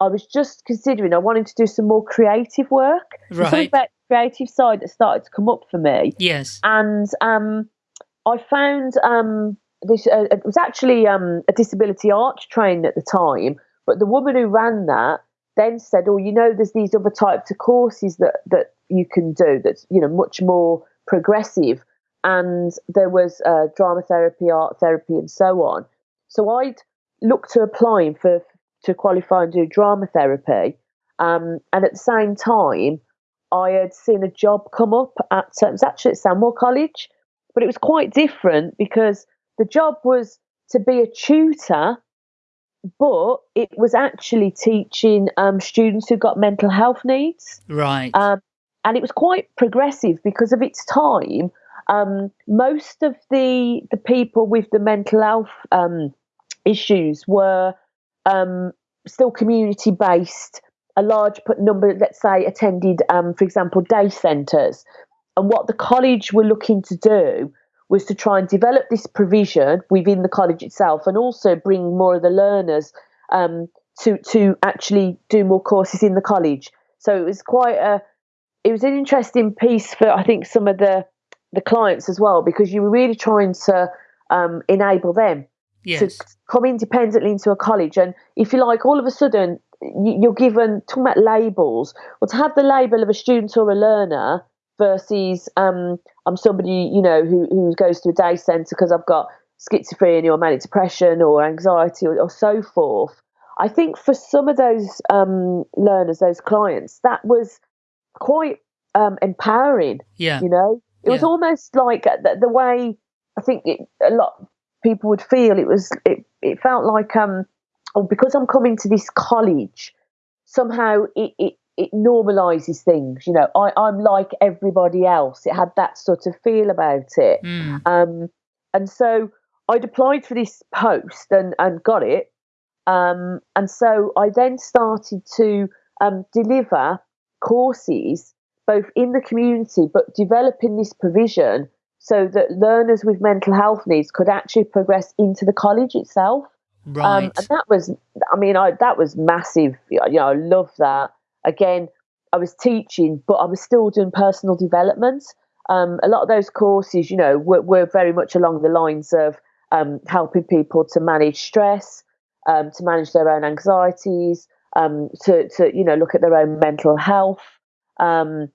I was just considering I wanted to do some more creative work. Something Right. about creative side that started to come up for me Yes. and um, I found um, this. Uh, it was actually um, a disability arts training at the time, but the woman who ran that then said, "Oh, you know, there's these other types of courses that that you can do that's you know much more progressive." And there was uh, drama therapy, art therapy, and so on. So I'd look to applying for to qualify and do drama therapy, um, and at the same time, I had seen a job come up at it was actually at Stanmore College, but it was quite different because the job was to be a tutor, but it was actually teaching um, students who got mental health needs, Right. um, and it was quite progressive because of its time. Um, most of the the people with the mental health um, issues were um, still community based. A large number, let's say, attended, um, for example, day centres. And what the college were looking to do was to try and develop this provision within the college itself and also bring more of the learners um, to, to actually do more courses in the college. So it was quite a, it was an interesting piece for, I think, some of the, the clients as well, because you were really trying to um, enable them yes. to come independently into a college. And if you like, all of a sudden, you're given talking about labels, or to have the label of a student or a learner versus um, I'm somebody you know who who goes to a day centre because I've got schizophrenia or manic depression or anxiety or, or so forth. I think for some of those um, learners, those clients, that was quite um, empowering. Yeah, you know, it yeah. was almost like the, the way I think it, a lot people would feel. It was it, it felt like um oh because I'm coming to this college somehow it, it it normalizes things you know I, i'm like everybody else it had that sort of feel about it mm. um, and so i'd applied for this post and, and got it um, and so i then started to um, deliver courses both in the community but developing this provision so that learners with mental health needs could actually progress into the college itself. Um, right. Um, and that was, I mean, I, that was massive. You know, I love that. Again, I was teaching, but I was still doing personal development. Um, a lot of those courses, you know, were, were very much along the lines of um, helping people to manage stress, um, to manage their own anxieties, um, to, to, you know, look at their own mental health. Um,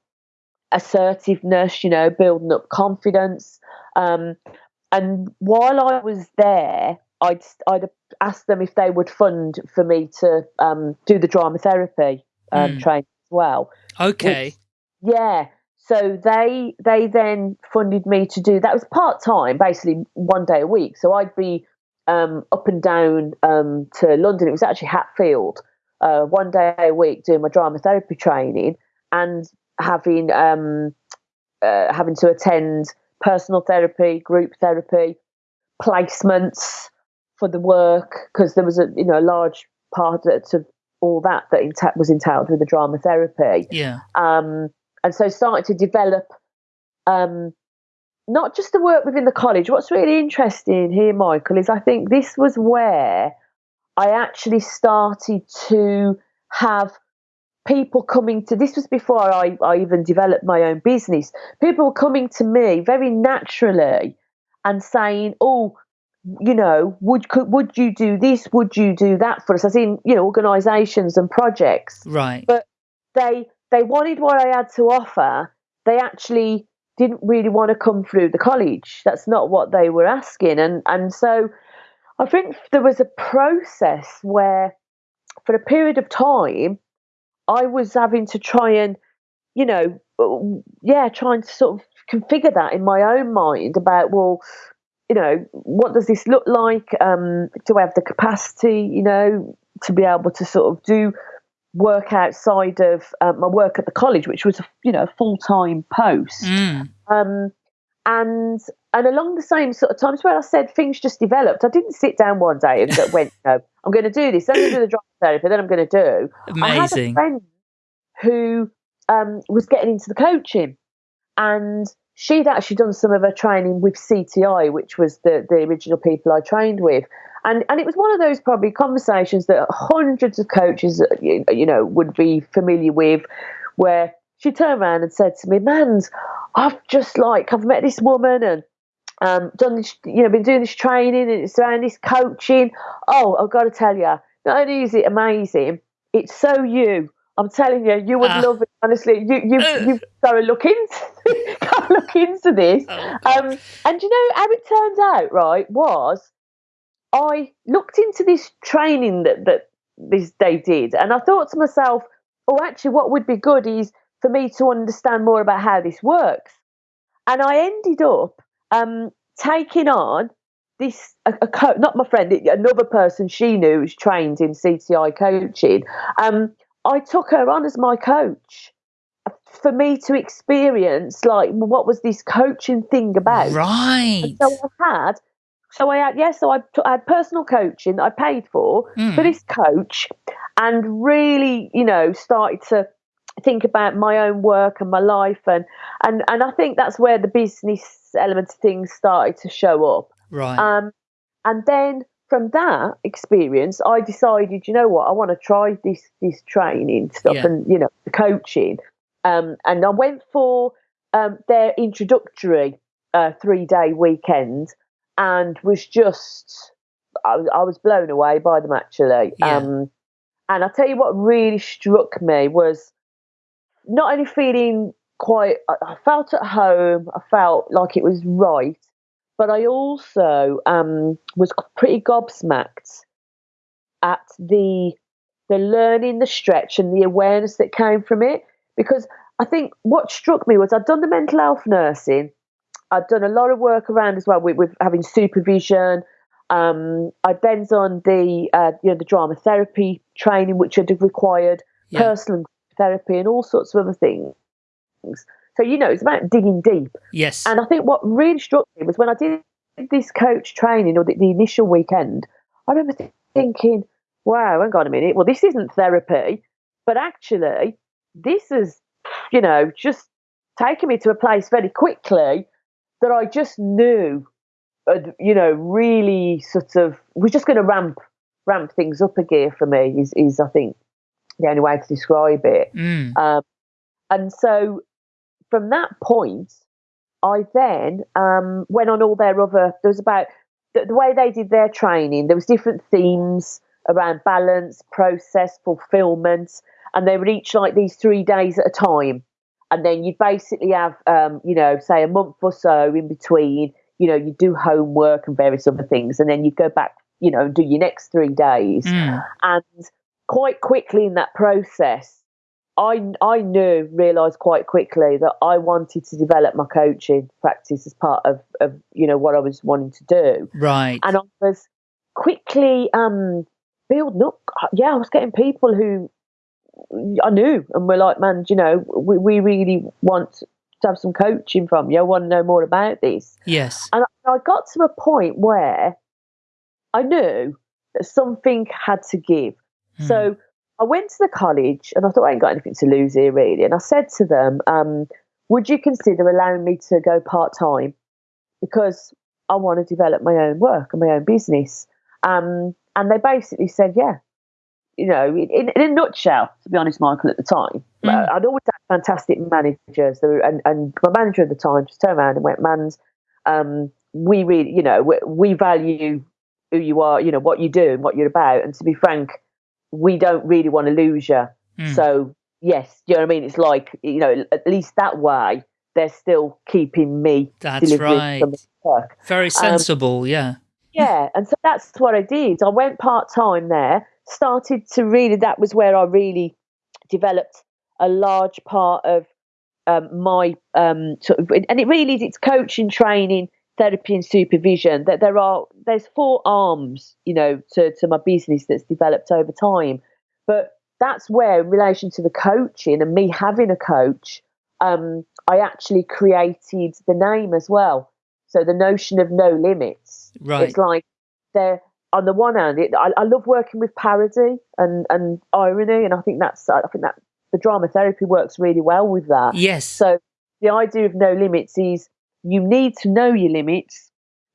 assertiveness, you know, building up confidence. Um, and while I was there, I'd I'd asked them if they would fund for me to um, do the drama therapy um, mm. training as well. Okay. Which, yeah. So they they then funded me to do that was part time, basically one day a week. So I'd be um, up and down um, to London. It was actually Hatfield, uh, one day a week doing my drama therapy training, and having um, uh, having to attend personal therapy, group therapy, placements for the work because there was a you know a large part of all that that was entailed with the drama therapy. Yeah. Um, and so started to develop um, not just the work within the college. What's really interesting here, Michael, is I think this was where I actually started to have people coming to this was before I, I even developed my own business. People were coming to me very naturally and saying oh you know would could, would you do this? Would you do that for us? As in you know organizations and projects. Right. But they they wanted what i had to offer. They actually didn't really want to come through the college. That's not what they were asking. And and so i think there was a process where for a period of time I was having to try and, you know, uh, yeah, trying to sort of configure that in my own mind about, well, you know, what does this look like? Um, do I have the capacity, you know, to be able to sort of do work outside of uh, my work at the college, which was, a, you know, a full time post. Mm. Um, and and along the same sort of times where I said things just developed, I didn't sit down one day and went, no, I'm going to do this. Then I'm going to do the drama therapy. Then I'm going to do. Amazing. I had a friend who um, was getting into the coaching, and she'd actually done some of her training with CTI, which was the the original people I trained with. And, and it was one of those probably conversations that hundreds of coaches, you know, would be familiar with, where she turned around and said to me, "Mans, I've just like I've met this woman and um, done this, you know, been doing this training and it's around this coaching. Oh, I've got to tell you, not only is it amazing, it's so you. I'm telling you, you would uh, love it. Honestly, you you you've got to look into to look into this. Oh, um, and you know how it turns out, right? Was I looked into this training that that this they did, and I thought to myself, oh, actually, what would be good is for me to understand more about how this works. And I ended up um, taking on this a, a co- not my friend, another person she knew who's trained in CTI coaching. Um, I took her on as my coach for me to experience like what was this coaching thing about. Right. And so I had So I had, yes, so I, t- I had personal coaching that I paid for Mm. for this coach and really, you know, started to think about my own work and my life and and and I think that's where the business element of things started to show up. Right. Um, and then from that experience, I decided, you know what, I want to try this this training stuff Yeah. and you know the coaching. Um, and I went for um, their introductory uh, three day weekend, and was just I, was- I was blown away by them actually. Yeah. Um, and I tell you what really struck me was not only feeling quite, I felt at home, I felt like it was right, but I also um, was pretty gobsmacked at the the learning, the stretch, and the awareness that came from it. Because I think what struck me was I'd done the mental health nursing, I'd done a lot of work around as well with, with having supervision. Um, I'd then done the uh, you know the drama therapy training, which I'd required Yeah. personal therapy and all sorts of other things. So you know, it's about digging deep. yes. And I think what really struck me was when I did this coach training or the, the initial weekend, I remember th- thinking, wow, hang on a minute. Well, this isn't therapy, but actually, this is, you know, just taken me to a place very quickly that I just knew, had, you know, really sort of was just going to ramp ramp things up a gear for me. Is is I think the only way to describe it. Mm. Um, and so from that point, I then um, went on all their other. There was about the, the way they did their training. There was different themes around balance, process, fulfillment, and they were each like these three days at a time. And then you'd basically have, um, you know, say a month or so in between. You know, you do homework and various other things, and then you'd go back, you know, and do your next three days Mm. and quite quickly in that process i i knew realized quite quickly that i wanted to develop my coaching practice as part of of you know what i was wanting to do Right. and i was quickly um building up yeah i was getting people who i knew and were like man you know we, we really want to have some coaching from you i want to know more about this yes. and I got to a point where I knew that something had to give. Mm. So I went to the college and I thought I ain't got anything to lose here really. And I said to them, um, would you consider allowing me to go part time? Because I want to develop my own work and my own business. Um, and they basically said, yeah. You know, in, in, a nutshell, to be honest, Michael, at the time, Mm. I'd always had fantastic managers. And, and my manager at the time just turned around and went, Mans, um, we really, you know, we, we value who you are, you know, what you do and what you're about. And to be frank, we don't really want to lose you. Mm. So, yes, you know what I mean? It's like, you know, at least that way, they're still keeping me That's right. work. Very sensible. yeah. Yeah, and so that's what I did. I went part time there, started to really, that was where I really developed a large part of um, my um, sort of, and it really is it's coaching, training, therapy, and supervision. That there are there's four arms, you know, to to my business that's developed over time. But that's where, in relation to the coaching and me having a coach, um, I actually created the name as well. So the notion of no limits. Right. It's like they're on the one hand, it, I, I love working with parody and, and irony, and I think that's I think that the drama therapy works really well with that. Yes. So the idea of no limits is you need to know your limits,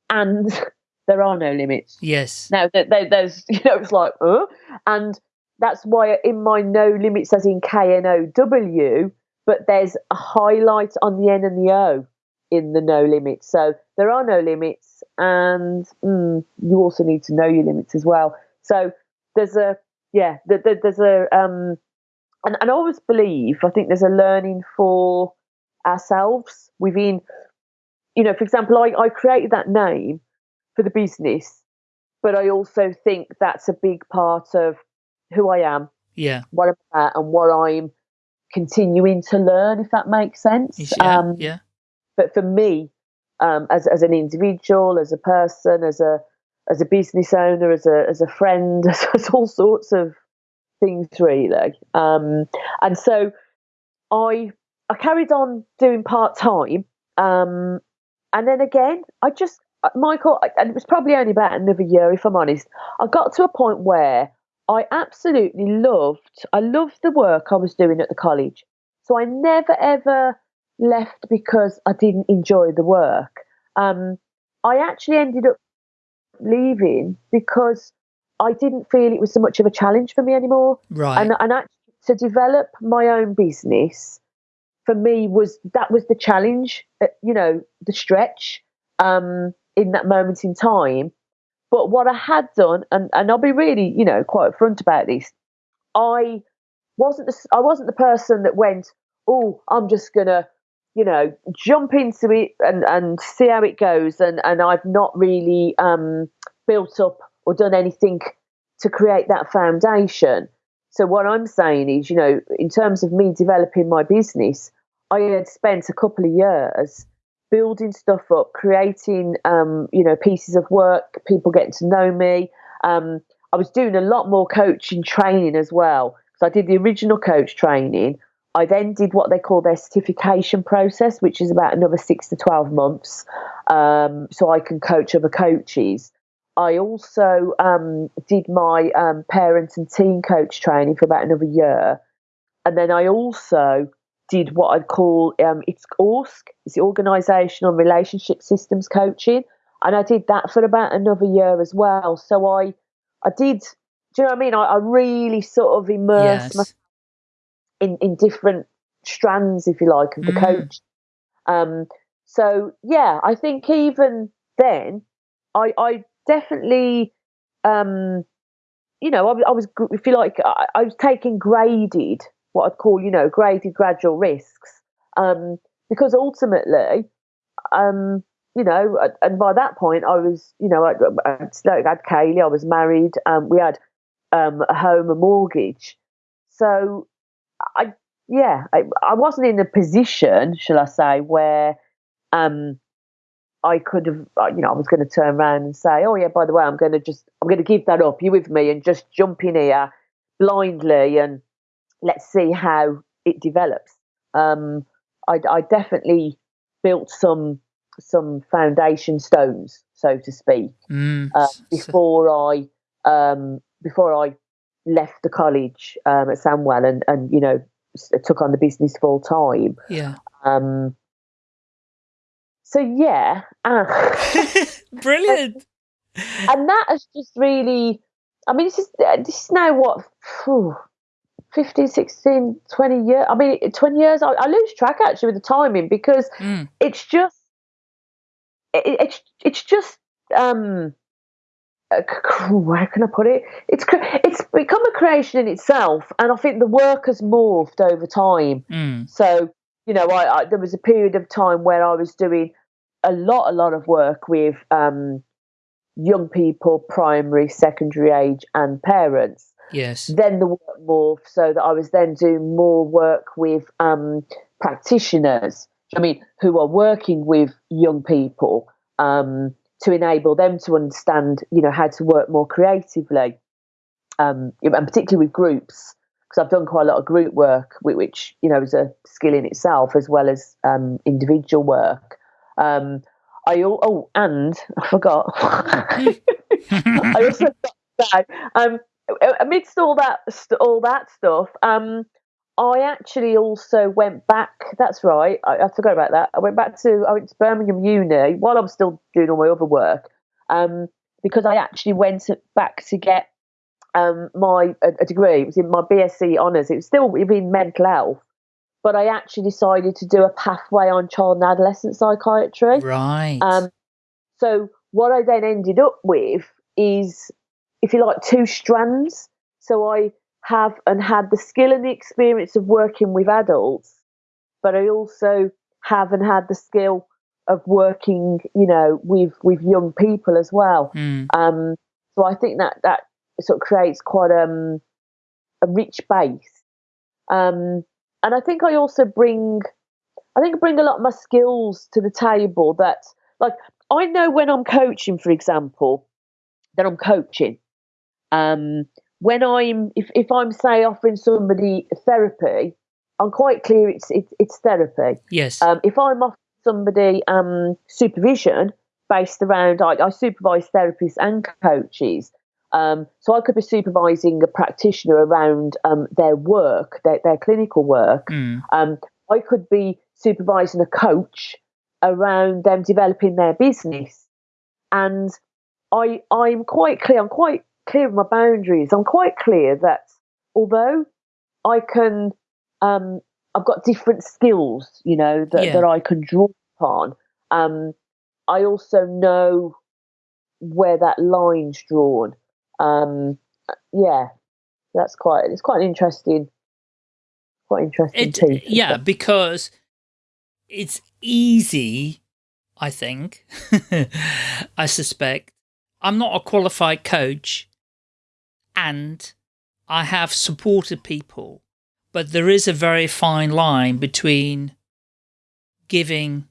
and there are no limits. yes. Now there, there, there's you know it's like uh, and that's why in my no limits as in K N O W, but there's a highlight on the N and the O in the no limits. So there are no limits, and mm, you also need to know your limits as well. So there's a yeah, there, there- there's a um, and, and I always believe I think there's a learning for ourselves within. You know, for example, I, I created that name for the business, but I also think that's a big part of who I am, Yeah. what I'm at, and what I'm continuing to learn, if that makes sense. Yeah. Um, yeah. but for me, um, as as an individual, as a person, as a as a business owner, as a as a friend, as, as all sorts of things really. Um, and so I I carried on doing part time, um, and then again, I just uh, Michael, and it was probably only about another year, if I'm honest. I got to a point where I absolutely loved, I loved the work I was doing at the college. So I never ever left because I didn't enjoy the work. Um, I actually ended up leaving because I didn't feel it was so much of a challenge for me anymore. Right. And, and actually, to develop my own business for me was that was the challenge, uh, you know, the stretch um, in that moment in time. But what I had done, and, and I'll be really, you know, quite upfront about this, I wasn't the, I wasn't the person that went, oh, I'm just gonna, you know, jump into it and, and see how it goes, and and I've not really um, built up or done anything to create that foundation. So what I'm saying is, you know, in terms of me developing my business, I had spent a couple of years building stuff up, creating, um, you know, pieces of work, people getting to know me. Um, I was doing a lot more coaching training as well. So I did the original coach training. I then did what they call their certification process, which is about another six to 12 months. Um, so I can coach other coaches. I also um, did my um, parent and teen coach training for about another year. And then I also did what I'd call um, it's ORSC, it's the Organisational Relationship Systems Coaching, and I did that for about another year as well. So I, I did. Do you know what I mean? I, I really sort of immersed Yes. myself in in different strands, if you like, of the Mm. coach. Um, so yeah, I think even then, I I definitely, um, you know, I, was- I was if you like, I, I was taking graded what I'd call, you know, graded gradual risks, um, because ultimately, um, you know, and- by that point, I was, you know, I, I I had Kaylee, I was married, um, we had um, a home, a mortgage, so I, yeah, I, I wasn't in a position, shall I say, where um, I could have, uh, you know, I was going to turn around and say, oh yeah, by the way, I'm going to just, I'm going to give that up. You with me, and just jump in here blindly, and let's see how it develops. Um, I, I definitely built some some foundation stones, so to speak, Mm. uh, before I um, before I left the college um, at Sandwell and and you know took on the business full time. yeah. Um, so yeah, uh, Brilliant. and that has just really. I mean, this is uh, this is now what. phew, 15, 16, 20 years. I mean, 20 years, I, I lose track actually with the timing because Mm. it's just it, it's it's just um where can I put it? It's it's become a creation in itself, and I think the work has morphed over time. Mm. So you know, I, I there was a period of time where I was doing a lot, a lot of work with um, young people, primary, secondary age, and parents Yes. then the work morphed so that I was then doing more work with um, practitioners. I mean, who are working with young people um, to enable them to understand, you know, how to work more creatively, um, and particularly with groups, because I've done quite a lot of group work, which you know is a skill in itself as well as um, individual work. Um, I oh, and I forgot. I also got that. Amidst all that all that stuff, um, I actually also went back. That's right. I, I forgot about that. I went back to I went to Birmingham Uni while I was still doing all my other work, um, because I actually went back to get um, my a, a degree. It was in my BSc honours. It was still in mental health, but I actually decided to do a pathway on child and adolescent psychiatry. Right. Um, so what I then ended up with is, if you like, two strands. So I have and had the skill and the experience of working with adults, but I also have and had the skill of working, you know, with with young people as well. Mm. Um, so I think that that sort of creates quite um, a rich base. Um, and I think I also bring, I think I bring a lot of my skills to the table. That like I know when I'm coaching, for example, that I'm coaching. Um, when I'm if, if I'm say offering somebody therapy, I'm quite clear it's it's, it's therapy. Yes. Um, if I'm offering somebody um, supervision, based around I, I supervise therapists and coaches. Um, so I could be supervising a practitioner around um, their work, their, their clinical work. Mm. Um, I could be supervising a coach around them developing their business. And I I'm quite clear, I'm quite clear of my boundaries. I'm quite clear that although I can um, I've got different skills, you know, that, Yeah. that I can draw upon. Um, I also know where that line's drawn. Um, yeah, that's quite it's quite an interesting, quite interesting It, piece. yeah, because it's easy, I think, I suspect. I'm not a qualified coach and I have supported people, but there is a very fine line between giving,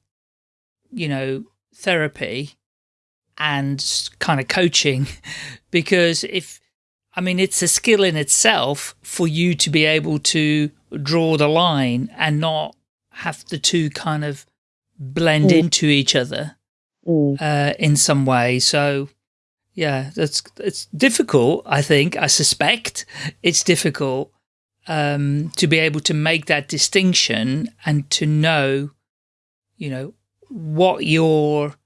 you know, therapy and kind of coaching because if I mean, it's a skill in itself for you to be able to draw the line and not have the two kind of blend Mm. into each other Mm. uh, in some way. So, yeah, that's it's difficult. I think I suspect it's difficult um, to be able to make that distinction and to know, you know, what your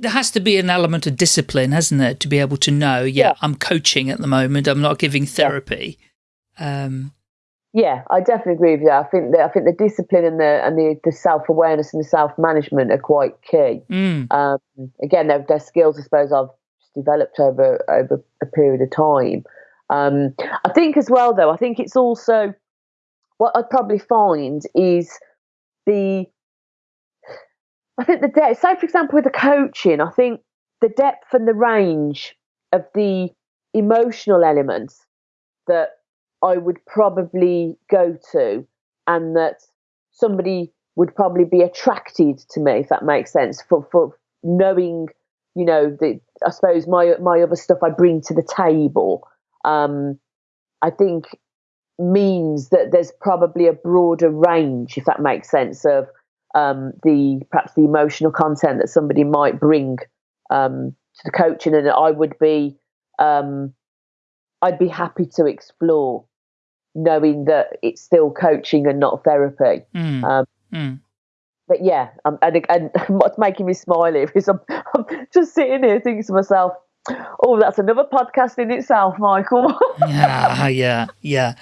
there has to be an element of discipline, hasn't there, to be able to know, yeah, Yeah. I'm coaching at the moment, I'm not giving therapy. Um, Yeah, I definitely agree with you. I think that I think the discipline and the and the, the self awareness and the self management are quite key. mm, Um, again, they're, they're skills I suppose I've developed over over a period of time. Um, I think as well, though, I think it's also what I'd probably find is the I think the depth. Say, for example, with the coaching, I think the depth and the range of the emotional elements that I would probably go to, and that somebody would probably be attracted to me, if that makes sense, for for knowing, you know, the I suppose my my other stuff I bring to the table. Um, I think means that there's probably a broader range, if that makes sense, of um, the perhaps the emotional content that somebody might bring um, to the coaching, and I would be um, I'd be happy to explore, knowing that it's still coaching and not therapy. mm, Um, mm. But yeah, um, and, and what's making me smile here is I'm, I'm just sitting here thinking to myself, "Oh, that's another podcast in itself, Michael." yeah, yeah, yeah.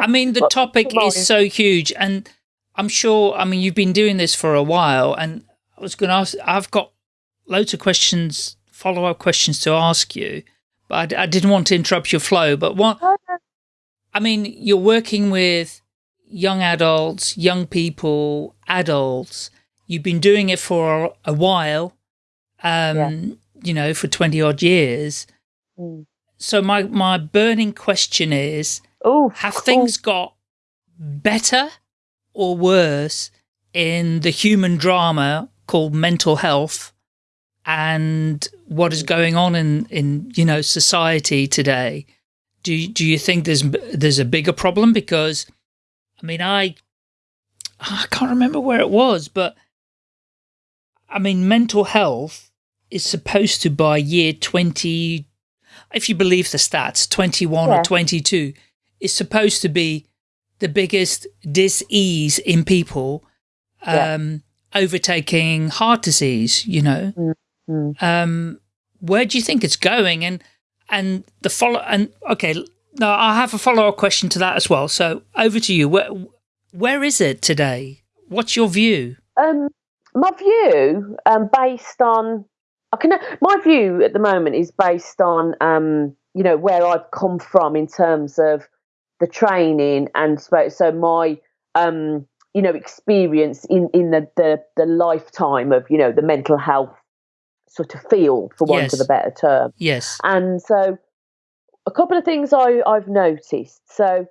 I mean, the topic is so huge, and I'm sure. I mean, you've been doing this for a while, and I was going to ask. I've got loads of questions, follow up questions to ask you, but I didn't want to interrupt your flow. But what? I mean, you're working with young adults, young people, adults. You've been doing it for a, while. Um, Yeah. you know, for 20 odd years. Mm. So my, my burning question is, oh, have things got better or worse in the human drama called mental health and what is going on in, in you know society today? Do you, do you think there's there's a bigger problem? Because I mean, I I can't remember where it was, but I mean, mental health is supposed to by year twenty, if you believe the stats, twenty one Yeah. or twenty two, is supposed to be the biggest dis-ease in people Yeah. um, overtaking heart disease, you know. Mm. Um, where do you think it's going? And and the follow and okay, no, I have a follow-up question to that as well. So over to you. Where where is it today? What's your view? Um, my view, um, based on, I can. My view at the moment is based on, um, you know, where I've come from in terms of the training and so, so my, um, you know, experience in in the, the the lifetime of you know the mental health sort of field, for want Yes. of a better term. Yes. And so, a couple of things I, I've noticed. So,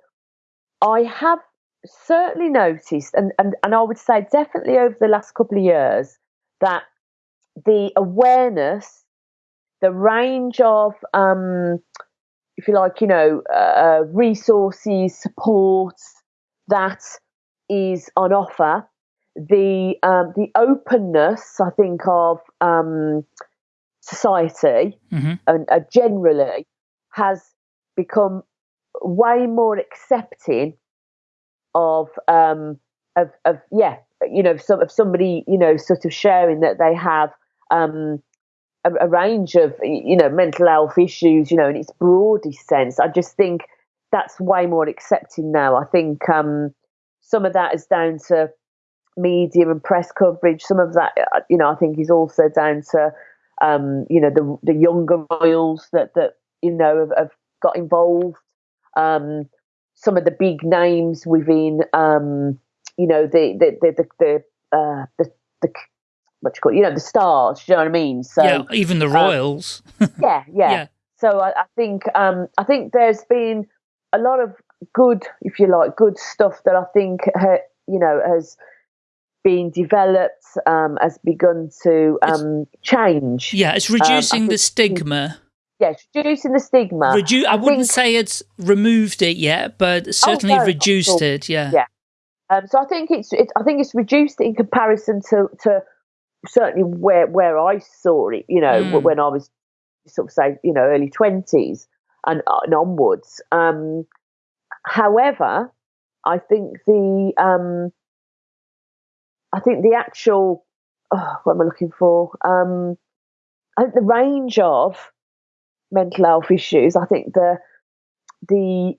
I have certainly noticed, and, and, and I would say definitely over the last couple of years, that the awareness, the range of, um, if you like, you know, uh, resources, support that is on offer, the um, the openness, I think, of um, society Mm -hmm. and uh, generally has become way more accepting of um of, of yeah you know some of somebody you know sort of sharing that they have um a, a, range of you know mental health issues you know in its broadest sense. I just think that's way more accepting now. I think um some of that is down to media and press coverage. Some of that uh, you know i think is also down to um you know the the younger royals that that you know have, have got involved um some of the big names within um you know the the the the, the uh the, the what you call it, you know the stars. you know what I mean? So yeah, even the um, royals. Yeah, yeah, yeah, So I, I think um, I think there's been a lot of good, if you like, good stuff that I think ha, you know has been developed, um, has begun to um, change. Yeah, it's reducing um, the stigma. Yeah, reducing the stigma. Redu I, I wouldn't say it's removed it yet, but certainly oh, no, reduced it. Yeah. Yeah. Um, so I think it's, it's I think it's reduced in comparison to to certainly where where I saw it, you know, mm. when I was sort of say, you know, early twenties and, and onwards. Um, however, I think the um, I think the actual oh, what am I looking for? Um, I think the range of mental health issues. I think the the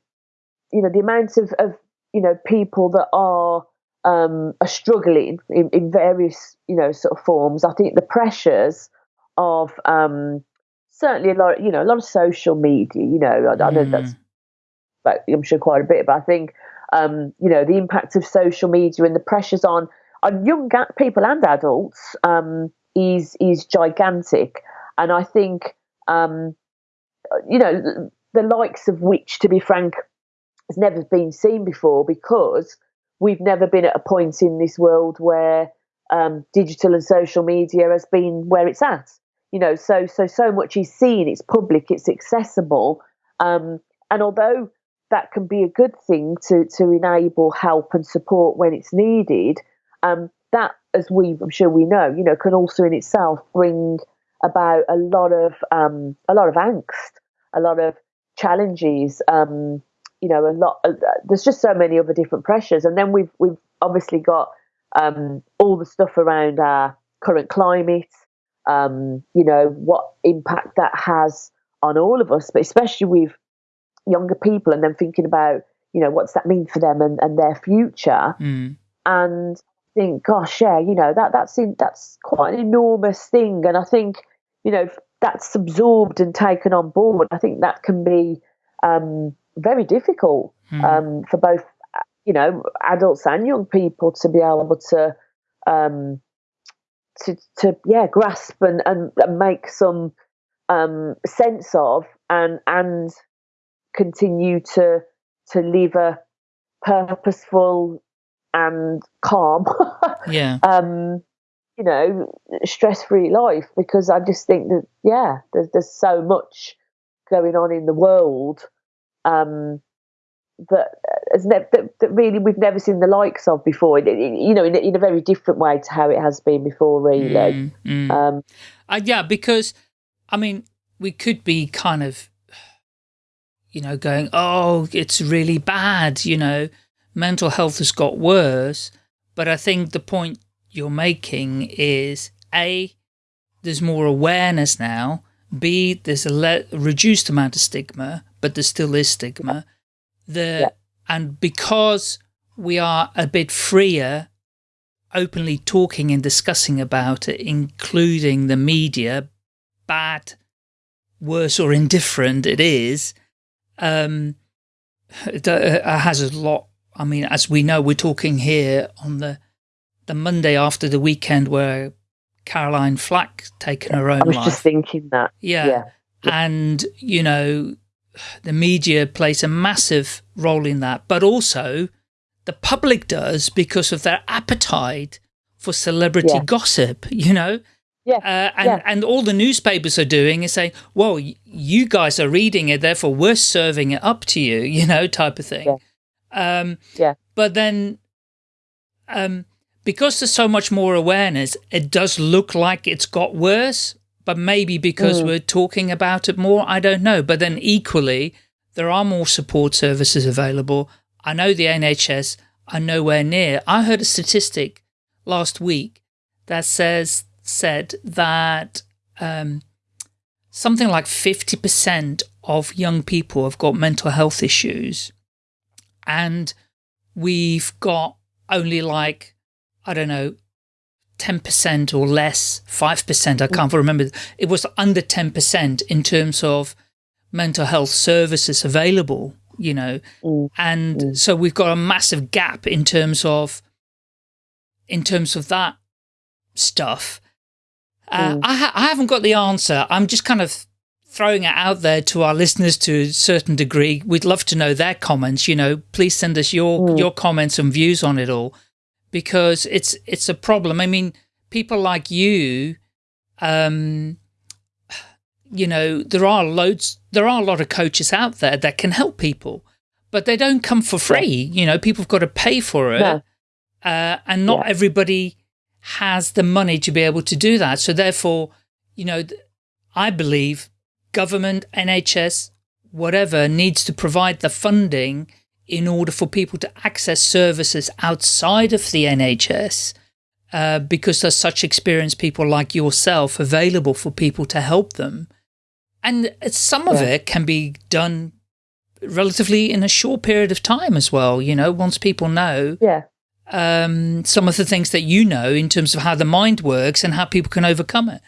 you know the amount of, of you know people that are um, are struggling in, in, various, you know, sort of forms. I think the pressures of um, certainly a lot, you know, a lot of social media. You know, I, I know that's, mm. but I'm sure quite a bit. But I think, um, you know, the impact of social media and the pressures on on young people and adults um, is is gigantic. And I think, um, you know, the likes of which, to be frank, has never been seen before because we've never been at a point in this world where um, digital and social media has been where it's at. You know, so so so much is seen, it's public, it's accessible, um, and although that can be a good thing to to enable help and support when it's needed, um, that, as we I'm sure we know, you know, can also in itself bring about a lot of um, a lot of angst, a lot of challenges, um, you know, a lot. Uh, there's just so many other different pressures, and then we've we've obviously got um, all the stuff around our current climate. Um, you know what impact that has on all of us, but especially with younger people, and then thinking about you know what's that mean for them and, and their future. Mm. And think, gosh, yeah, you know that that's in, that's quite an enormous thing, and I think you know that's absorbed and taken on board. I think that can be um, very difficult mm. um, for both, you know, adults and young people to be able to, um, to, to yeah, grasp and, and, and make some um, sense of and and continue to to live a purposeful and calm, yeah, um, you know, stress free life. Because I just think that yeah, there's there's so much going on in the world um, that has never that, that, really we've never seen the likes of before. you know, in, in, a very different way to how it has been before, really. Mm, mm. Um, uh, yeah, because I mean, we could be kind of, you know, going, oh, it's really bad. You know, mental health has got worse. But I think the point you're making is a there's more awareness now. B there's a reduced amount of stigma but there still is stigma. The yeah. And because we are a bit freer openly talking and discussing about it, including the media, bad, worse or indifferent it is, um, it uh, has a lot. I mean, as we know, we're talking here on the the Monday after the weekend where Caroline Flack taken her own life. I was life. just thinking that. Yeah. yeah. And, you know, the media plays a massive role in that, but also the public does because of their appetite for celebrity yeah. gossip, you know? Yeah. Uh, and, yeah. and all the newspapers are doing is saying, well, you guys are reading it, therefore we're serving it up to you, you know, type of thing. Yeah. Um, yeah. But then, um, because there's so much more awareness, it does look like it's got worse, but maybe because Mm. we're talking about it more, I don't know. But then equally, there are more support services available. I know the NHS are nowhere near. I heard a statistic last week that says said that um, something like 50% of young people have got mental health issues and we've got only like, I don't know, 10% or less, 5%, I can't remember. It was under 10% in terms of mental health services available, you know. Mm. And so we've got a massive gap in terms of, in terms of that stuff. Uh, Mm. I, ha I haven't got the answer. I'm just kind of throwing it out there to our listeners to a certain degree. We'd love to know their comments. You know, please send us your Mm. your comments and views on it all, because it's it's a problem. I mean, people like you, um, you know, there are loads, there are a lot of coaches out there that can help people, but they don't come for free. You know, people have got to pay for it, No. uh, and not Yeah. everybody has the money to be able to do that. So therefore, you know, I believe government, NHS, whatever needs to provide the funding in order for people to access services outside of the NHS uh, because there's such experienced people like yourself available for people to help them. And some of Yeah. it can be done relatively in a short period of time as well. You know, once people know Yeah. um, some of the things that you know in terms of how the mind works and how people can overcome it.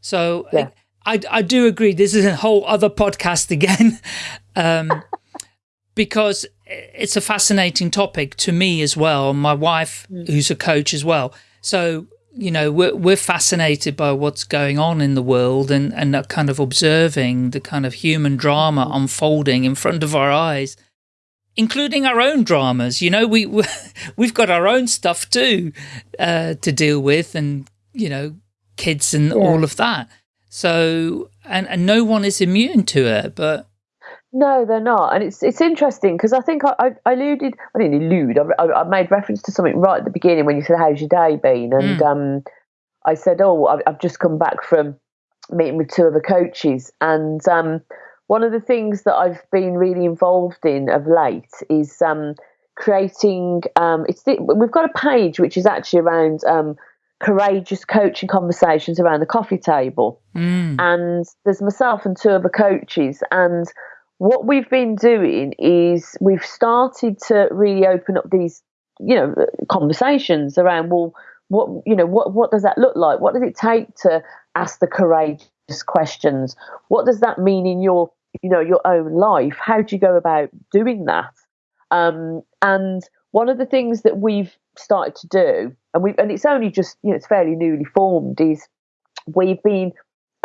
So Yeah. I, I do agree. This is a whole other podcast again, um, because it's a fascinating topic to me as well. My wife, who's a coach as well. So, you know, we're, we're fascinated by what's going on in the world and, and kind of observing the kind of human drama unfolding in front of our eyes including our own dramas. You know, we we- we've got our own stuff too uh, to deal with, and you know, kids and Yeah. all of that. So, and and no one is immune to it. But No, they're not, and it's it's interesting because I think I, I, I alluded, I didn't allude, I, I, I made reference to something right at the beginning when you said, "How's your day been?" And Mm. um, I said, "Oh, I've, I've just come back from meeting with two other coaches, and um, one of the things that I've been really involved in of late is um, creating. Um, it's the, we've got a page which is actually around um, courageous coaching conversations around the coffee table." mm, and there's myself and two other coaches and what we've been doing is we've started to really open up these you know conversations around well what you know what what does that look like? What does it take to ask the courageous questions? What does that mean in your you know your own life? How do you go about doing that? Um, and one of the things that we've started to do and we and it's only just you know it's fairly newly formed is we've been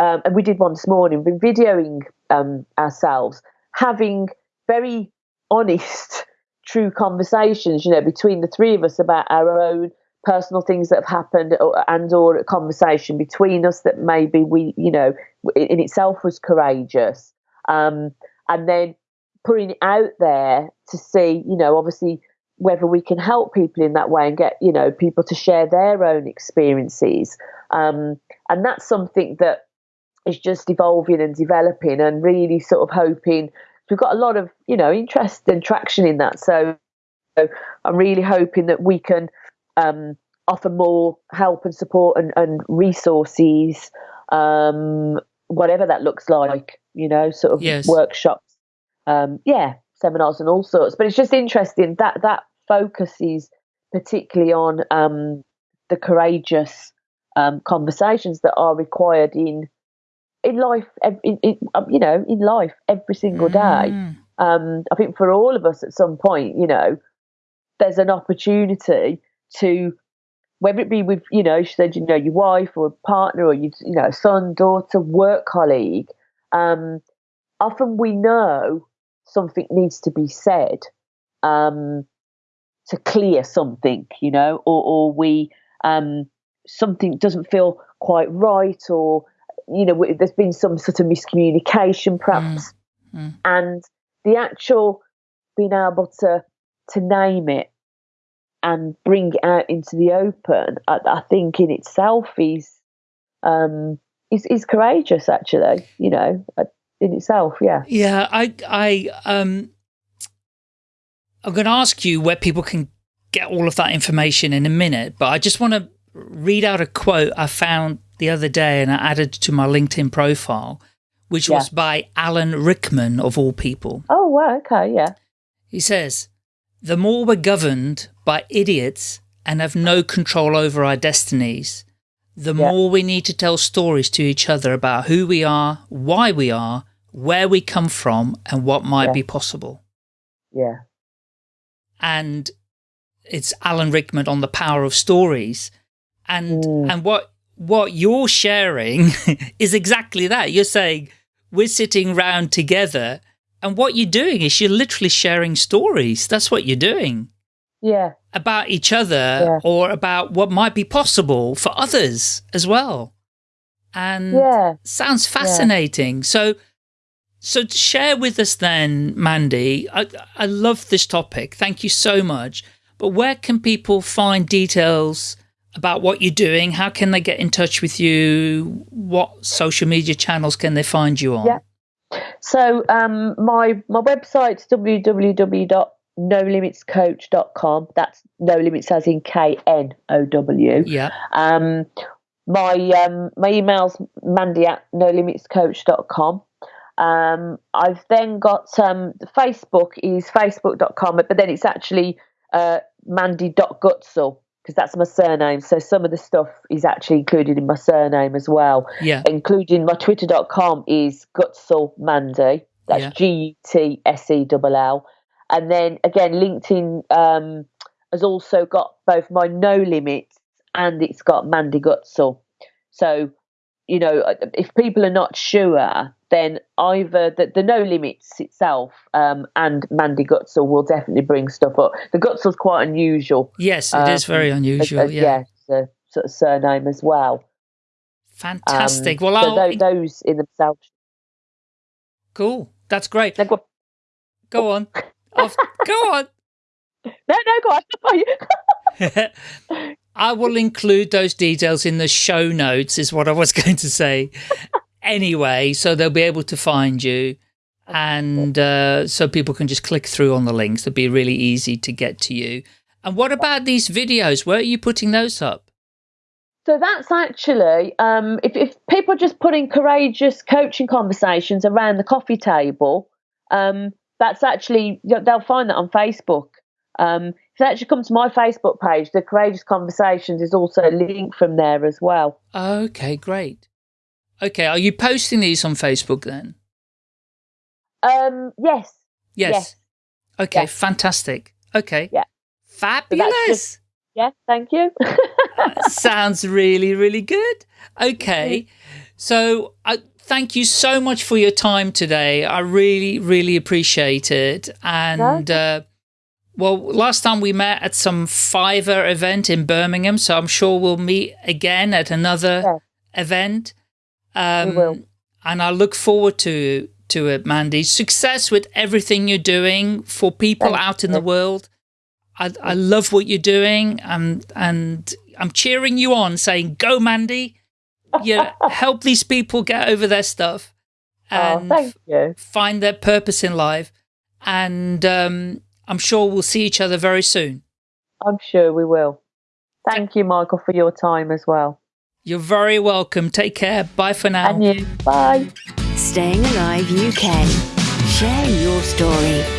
um, and we did one this morning, we've been videoing um, ourselves having very honest, true conversations, you know, between the three of us about our own personal things that have happened or, and or a conversation between us that maybe we, you know, in, itself was courageous. Um, and then putting it out there to see, you know, obviously whether we can help people in that way and get, you know, people to share their own experiences. Um, and that's something that is just evolving and developing and really sort of hoping we've got a lot of you know interest and traction in that so, so i'm really hoping that we can um, offer more help and support and, and resources um, whatever that looks like you know sort of Yes. workshops um, yeah seminars and all sorts but it's just interesting that that focuses particularly on um, the courageous um, conversations that are required in in life, in, in, um, you know, in life every single day. mm, Um, I think for all of us at some point, you know, there's an opportunity to, whether it be with, you know, she said, you know, your wife or partner or you, you know, son, daughter, work colleague. Um, often we know something needs to be said um, to clear something, you know, or, or we um, something doesn't feel quite right or you know, there's been some sort of miscommunication, perhaps, mm. and the actual being able to to name it and bring it out into the open, I, I think in itself is um, is is courageous. Actually, you know, uh, in itself. Yeah. Yeah. I I um. I'm going to ask you where people can get all of that information in a minute, but I just want to read out a quote I found the other day and I added to my LinkedIn profile, which yeah. was by Alan Rickman of all people. Oh, wow. Okay. Yeah. He says, the more we're governed by idiots and have no control over our destinies, the yeah. more we need to tell stories to each other about who we are, why we are, where we come from, and what might yeah. be possible. Yeah. And it's Alan Rickman on the power of stories. And, mm. and what, what you're sharing is exactly that. You're saying, we're sitting round together and what you're doing is you're literally sharing stories. That's what you're doing yeah about each other yeah. or about what might be possible for others as well and yeah sounds fascinating yeah. so so to share with us then mandy I, I love this topic thank you so much but where can people find details about what you're doing how can they get in touch with you what social media channels can they find you on yeah so um my my website's www knowlimitscoach.com. That's no limits as in K N O W. Yeah. Um, my um, my email's mandy at knowlimitscoach.com. Um, I've then got um, Facebook is facebook.com, but then it's actually uh, mandy.gutsell because that's my surname. So some of the stuff is actually included in my surname as well. Yeah. Including my twitter.com is gutsell mandy. That's yeah. G U T S E L L. And then again, LinkedIn um, has also got both my no limits and it's got Mandy Gutsell. So, you know, uh, if people are not sure, then either the, the no limits itself um, and Mandy Gutsell will definitely bring stuff up. The Gutsell's quite unusual. Yes, it um, is very unusual. As, as, yeah, yeah a sort of surname as well. Fantastic. Um, well, so those, those in themselves. Cool. That's great. Go, go on. Go on. No, no, go on. I will include those details in the show notes is what I was going to say. anyway, so they'll be able to find you. And uh, so people can just click through on the links. It'll be really easy to get to you. And what about these videos? Where are you putting those up? So that's actually, um, if, if people are just putting courageous coaching conversations around the coffee table, um, that's actually they'll find that on Facebook. Um, if they actually come to my Facebook page, the Courageous Conversations is also linked from there as well. Okay, great. Okay, are you posting these on Facebook then? Um, yes. Yes. yes. Okay, yes. fantastic. Okay. Yeah. Fabulous. So just, yeah, thank you. sounds really, really good. Okay. So I, thank you so much for your time today. I really, really appreciate it. And, uh, well, last time we met at some Fiverr event in Birmingham, so I'm sure we'll meet again at another event. Um, we will. And I look forward to to it, Mandy. Success with everything you're doing for people out in you. the world. I, I love what you're doing, and and I'm cheering you on, saying, "Go, Mandy! yeah, help these people get over their stuff and oh, find their purpose in life. And um, I'm sure we'll see each other very soon. I'm sure we will. Thank you, Michael, for your time as well. You're very welcome. Take care. Bye for now. And you. Bye. Staying Alive UK. Share your story.